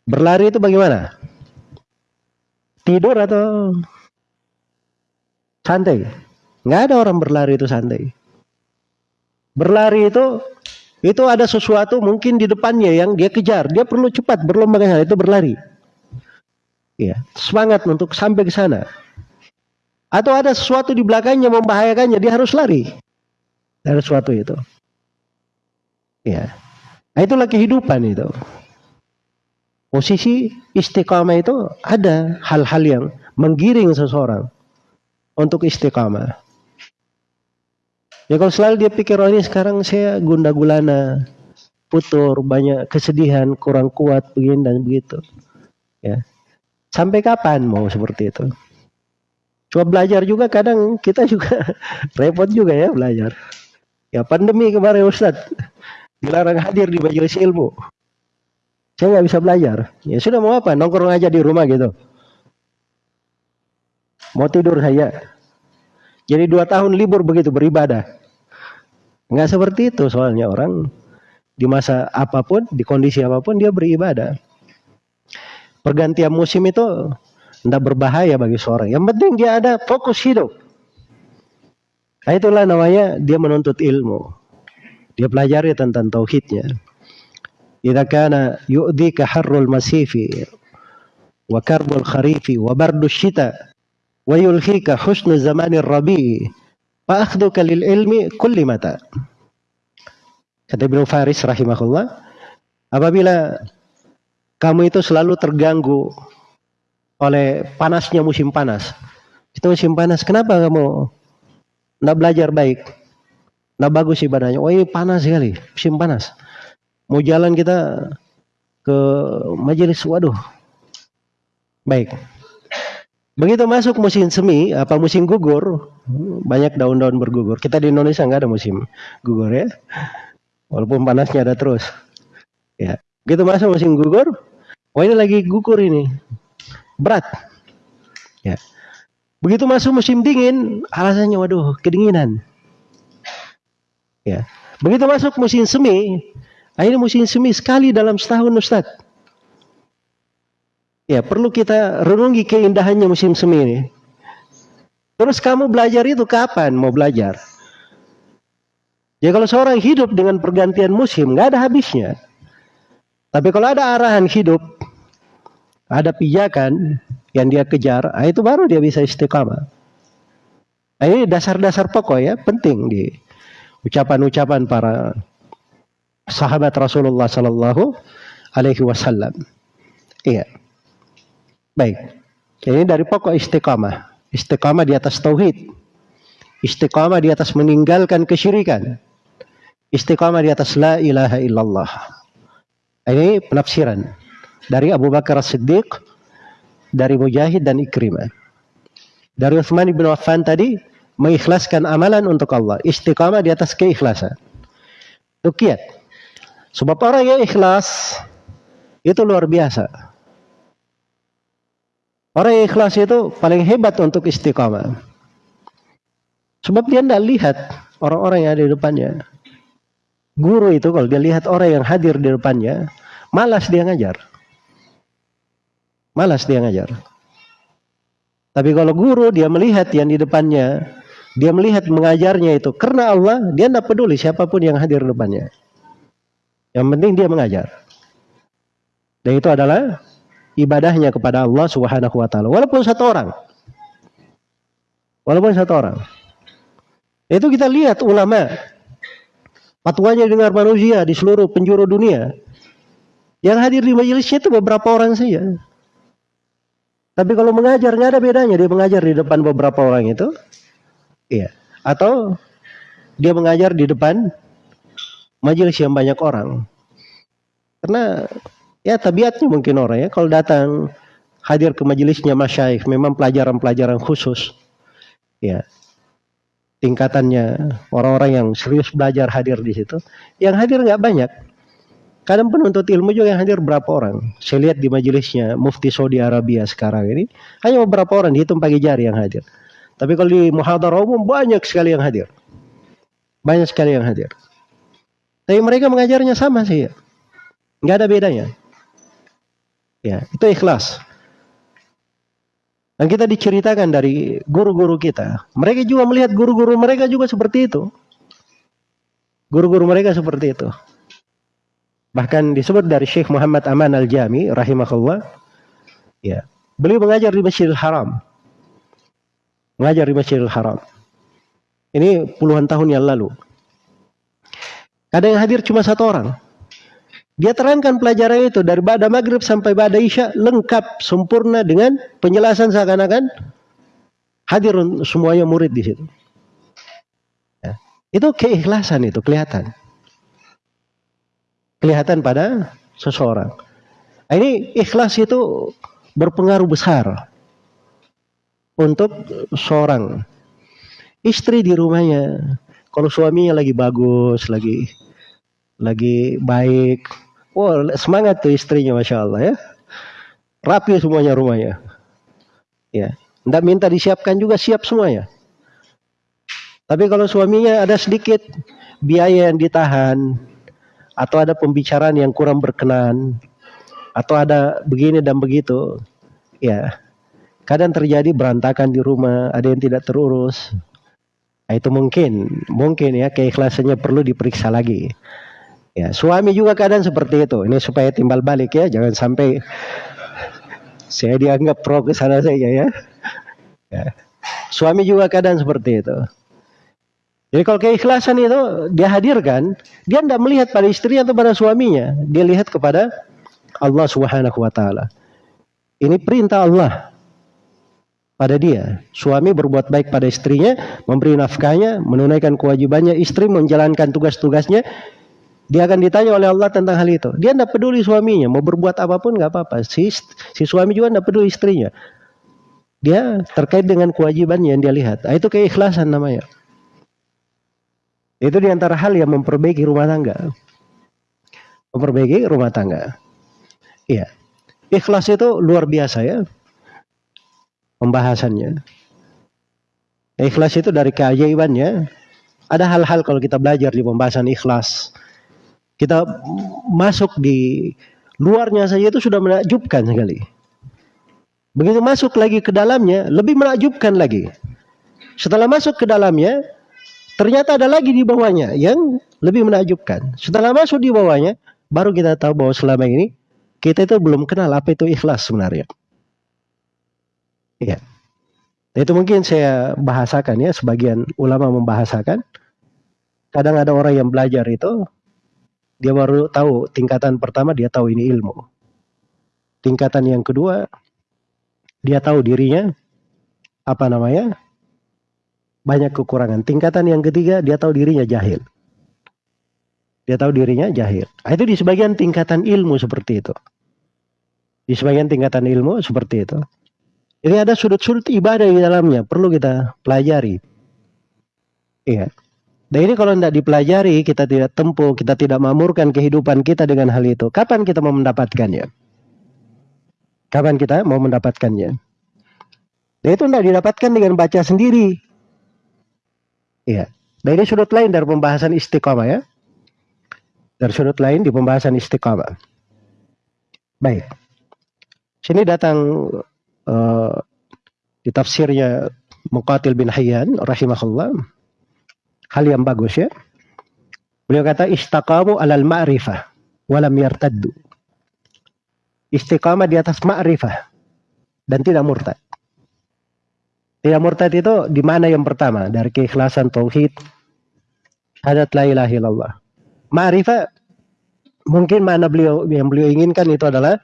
Berlari itu bagaimana? Tidur atau santai? Nggak ada orang berlari itu santai. Berlari itu itu ada sesuatu mungkin di depannya yang dia kejar. Dia perlu cepat berlomba ke sana. Itu berlari. Ya, semangat untuk sampai ke sana. Atau ada sesuatu di belakangnya membahayakannya. Dia harus lari. Dari sesuatu itu. Ya. Nah, itulah kehidupan itu. Posisi istiqamah itu ada hal-hal yang menggiring seseorang untuk istiqamah. Ya kalau selalu dia pikir oh ini sekarang saya gunda gulana, putur, banyak kesedihan, kurang kuat begini dan begitu. Ya. Sampai kapan mau seperti itu? Coba belajar juga kadang kita juga repot juga ya belajar. Ya pandemi kemarin Ustaz dilarang hadir di majelis ilmu. Saya nggak bisa belajar. Ya sudah mau apa? Nongkrong aja di rumah gitu. Mau tidur saya. Jadi dua tahun libur begitu beribadah. Nggak seperti itu soalnya orang di masa apa pun, di kondisi apa pun dia beribadah. Pergantian musim itu tidak berbahaya bagi seorang. Yang penting dia ada fokus hidup. Nah, itulah namanya dia menuntut ilmu. Dia pelajari tentang tauhidnya. Idza kana yu'dhika harrul masifi wa karbul kharifi wa bardu syita wa yulhika husnu zamanir rabi fa akhduka lil ilmi kulli mata. Kata Ibnu Faris rahimahullah, apabila kamu itu selalu terganggu oleh panasnya musim panas. Itu musim panas, kenapa kamu tidak belajar baik? Tidak bagus ibadahnya. Oh ini panas sekali, musim panas. Mau jalan kita ke majelis, waduh. Baik. Begitu masuk musim semi, apa musim gugur, banyak daun-daun bergugur. Kita di Indonesia nggak ada musim gugur ya. Walaupun panasnya ada terus. Ya. Begitu masuk musim gugur, Oh ini lagi gugur ini. Berat. Ya. Begitu masuk musim dingin, alasannya waduh, kedinginan. Ya. Begitu masuk musim semi, akhirnya musim semi sekali dalam setahun Ustaz. Ya, perlu kita renungi keindahannya musim semi ini. Terus kamu belajar itu kapan mau belajar? Ya kalau seorang hidup dengan pergantian musim, nggak ada habisnya. Tapi kalau ada arahan hidup, ada pijakan yang dia kejar, ah, itu baru dia bisa istiqamah. Nah, ini dasar-dasar pokok ya, penting di ucapan-ucapan para sahabat Rasulullah Sallallahu Alaihi Wasallam. Iya. Baik. Ini dari pokok istiqamah. Istiqamah di atas tauhid. Istiqamah di atas meninggalkan kesyirikan. Istiqamah di atas la ilaha illallah. Ini penafsiran dari Abu Bakar As-Siddiq, dari Mujahid dan Ikrimah. Dari Uthman bin Affan tadi mengikhlaskan amalan untuk Allah, istiqamah di atas keikhlasan. Rukiat. Sebab orang yang ikhlas itu luar biasa. Orang yang ikhlas itu paling hebat untuk istiqamah. Sebab dia tidak lihat orang-orang yang ada di depannya. Guru itu kalau dia lihat orang yang hadir di depannya, malas dia ngajar. Malas dia ngajar. Tapi kalau guru dia melihat yang di depannya, dia melihat mengajarnya itu karena Allah, dia tidak peduli siapa pun yang hadir di depannya. Yang penting dia mengajar. Dan itu adalah ibadahnya kepada Allah Subhanahu wa taala. Walaupun satu orang. Walaupun satu orang. Itu kita lihat ulama fatwanya dengar manusia di seluruh penjuru dunia. Yang hadir di majelisnya itu beberapa orang saja. Tapi kalau mengajar nggak ada bedanya dia mengajar di depan beberapa orang itu, iya. Atau dia mengajar di depan majelis yang banyak orang. Karena ya tabiatnya mungkin orang ya kalau datang hadir ke majelisnya masyaikh memang pelajaran-pelajaran khusus. Ya. Tingkatannya orang-orang yang serius belajar hadir di situ. Yang hadir nggak banyak. Kadang penuntut ilmu juga yang hadir berapa orang. Saya lihat di majelisnya Mufti Saudi Arabia sekarang ini hanya beberapa orang dihitung pagi jari yang hadir. Tapi kalau di muhadarah umum banyak sekali yang hadir. Banyak sekali yang hadir. Tapi mereka mengajarnya sama sih ya. Nggak ada bedanya. Ya, itu ikhlas. Dan kita diceritakan dari guru-guru kita. Mereka juga melihat guru-guru mereka juga seperti itu. Guru-guru mereka seperti itu. Bahkan disebut dari Syekh Muhammad Aman Al-Jami rahimahullah. Ya. Beliau mengajar di Masjidil Haram. Mengajar di Masjidil Haram. Ini puluhan tahun yang lalu. Kadang yang hadir cuma satu orang. Dia terangkan pelajaran itu dari pada maghrib sampai pada isya lengkap sempurna dengan penjelasan seakan-akan hadir semuanya murid di situ. Ya. Itu keikhlasan itu kelihatan kelihatan pada seseorang. Nah, ini ikhlas itu berpengaruh besar untuk seorang istri di rumahnya. Kalau suaminya lagi bagus, lagi lagi baik, Oh, semangat tuh istrinya, masya Allah ya. Rapi semuanya rumahnya. Ya, tidak minta disiapkan juga siap semuanya. Tapi kalau suaminya ada sedikit biaya yang ditahan, atau ada pembicaraan yang kurang berkenan, atau ada begini dan begitu, ya kadang terjadi berantakan di rumah, ada yang tidak terurus. Nah, itu mungkin, mungkin ya keikhlasannya perlu diperiksa lagi. Ya, suami juga kadang seperti itu. Ini supaya timbal balik ya, jangan sampai saya dianggap pro ke sana saja ya. ya. Suami juga kadang seperti itu. Jadi kalau keikhlasan itu dia hadirkan, dia tidak melihat pada istri atau pada suaminya, dia lihat kepada Allah Subhanahu wa taala. Ini perintah Allah pada dia. Suami berbuat baik pada istrinya, memberi nafkahnya, menunaikan kewajibannya, istri menjalankan tugas-tugasnya, dia akan ditanya oleh Allah tentang hal itu. Dia tidak peduli suaminya, mau berbuat apa pun nggak apa-apa. Si, si suami juga tidak peduli istrinya. Dia terkait dengan kewajiban yang dia lihat. Nah, itu keikhlasan namanya. Itu di antara hal yang memperbaiki rumah tangga. Memperbaiki rumah tangga. Iya. Ikhlas itu luar biasa ya. Pembahasannya. Ikhlas itu dari keajaibannya. Ada hal-hal kalau kita belajar di pembahasan ikhlas kita masuk di luarnya saja itu sudah menakjubkan sekali. Begitu masuk lagi ke dalamnya, lebih menakjubkan lagi. Setelah masuk ke dalamnya, ternyata ada lagi di bawahnya yang lebih menakjubkan. Setelah masuk di bawahnya, baru kita tahu bahwa selama ini kita itu belum kenal apa itu ikhlas sebenarnya. Iya. Itu mungkin saya bahasakan ya, sebagian ulama membahasakan. Kadang ada orang yang belajar itu dia baru tahu tingkatan pertama dia tahu ini ilmu. Tingkatan yang kedua dia tahu dirinya apa namanya? banyak kekurangan. Tingkatan yang ketiga dia tahu dirinya jahil. Dia tahu dirinya jahil. Nah, itu di sebagian tingkatan ilmu seperti itu. Di sebagian tingkatan ilmu seperti itu. Jadi ada sudut-sudut ibadah di dalamnya, perlu kita pelajari. Iya. Dan ini kalau tidak dipelajari, kita tidak tempuh, kita tidak mamurkan kehidupan kita dengan hal itu. Kapan kita mau mendapatkannya? Kapan kita mau mendapatkannya? Dan itu tidak didapatkan dengan baca sendiri. Iya. Dan ini sudut lain dari pembahasan istiqamah ya. Dari sudut lain di pembahasan istiqamah. Baik. Sini datang uh, di tafsirnya Muqatil bin Hayyan rahimahullah hal yang bagus ya. Beliau kata istaqamu alal ma'rifah walam yartaddu. Istiqamah di atas ma'rifah dan tidak murtad. Tidak murtad itu di mana yang pertama? Dari keikhlasan tauhid, syahadat la ilaha illallah. Ma'rifah mungkin mana beliau yang beliau inginkan itu adalah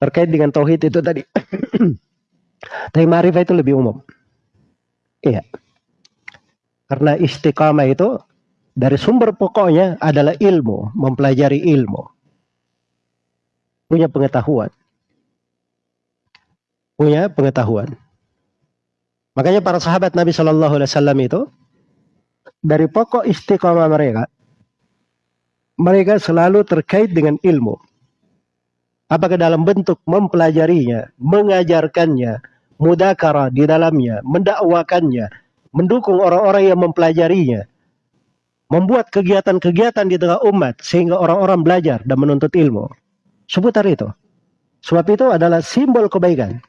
terkait dengan tauhid itu tadi. Tapi ma'rifah itu lebih umum. Iya. Karena istiqamah itu dari sumber pokoknya adalah ilmu, mempelajari ilmu. Punya pengetahuan. Punya pengetahuan. Makanya para sahabat Nabi Shallallahu Alaihi Wasallam itu dari pokok istiqamah mereka, mereka selalu terkait dengan ilmu. Apakah dalam bentuk mempelajarinya, mengajarkannya, mudakara di dalamnya, mendakwakannya, mendukung orang-orang yang mempelajarinya, membuat kegiatan-kegiatan di tengah umat sehingga orang-orang belajar dan menuntut ilmu. Seputar itu. Sebab itu adalah simbol kebaikan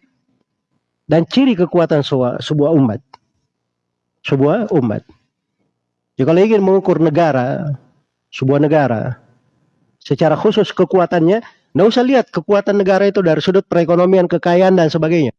dan ciri kekuatan sebuah umat. Sebuah umat. Kalau ingin mengukur negara, sebuah negara, secara khusus kekuatannya, tidak usah lihat kekuatan negara itu dari sudut perekonomian, kekayaan, dan sebagainya.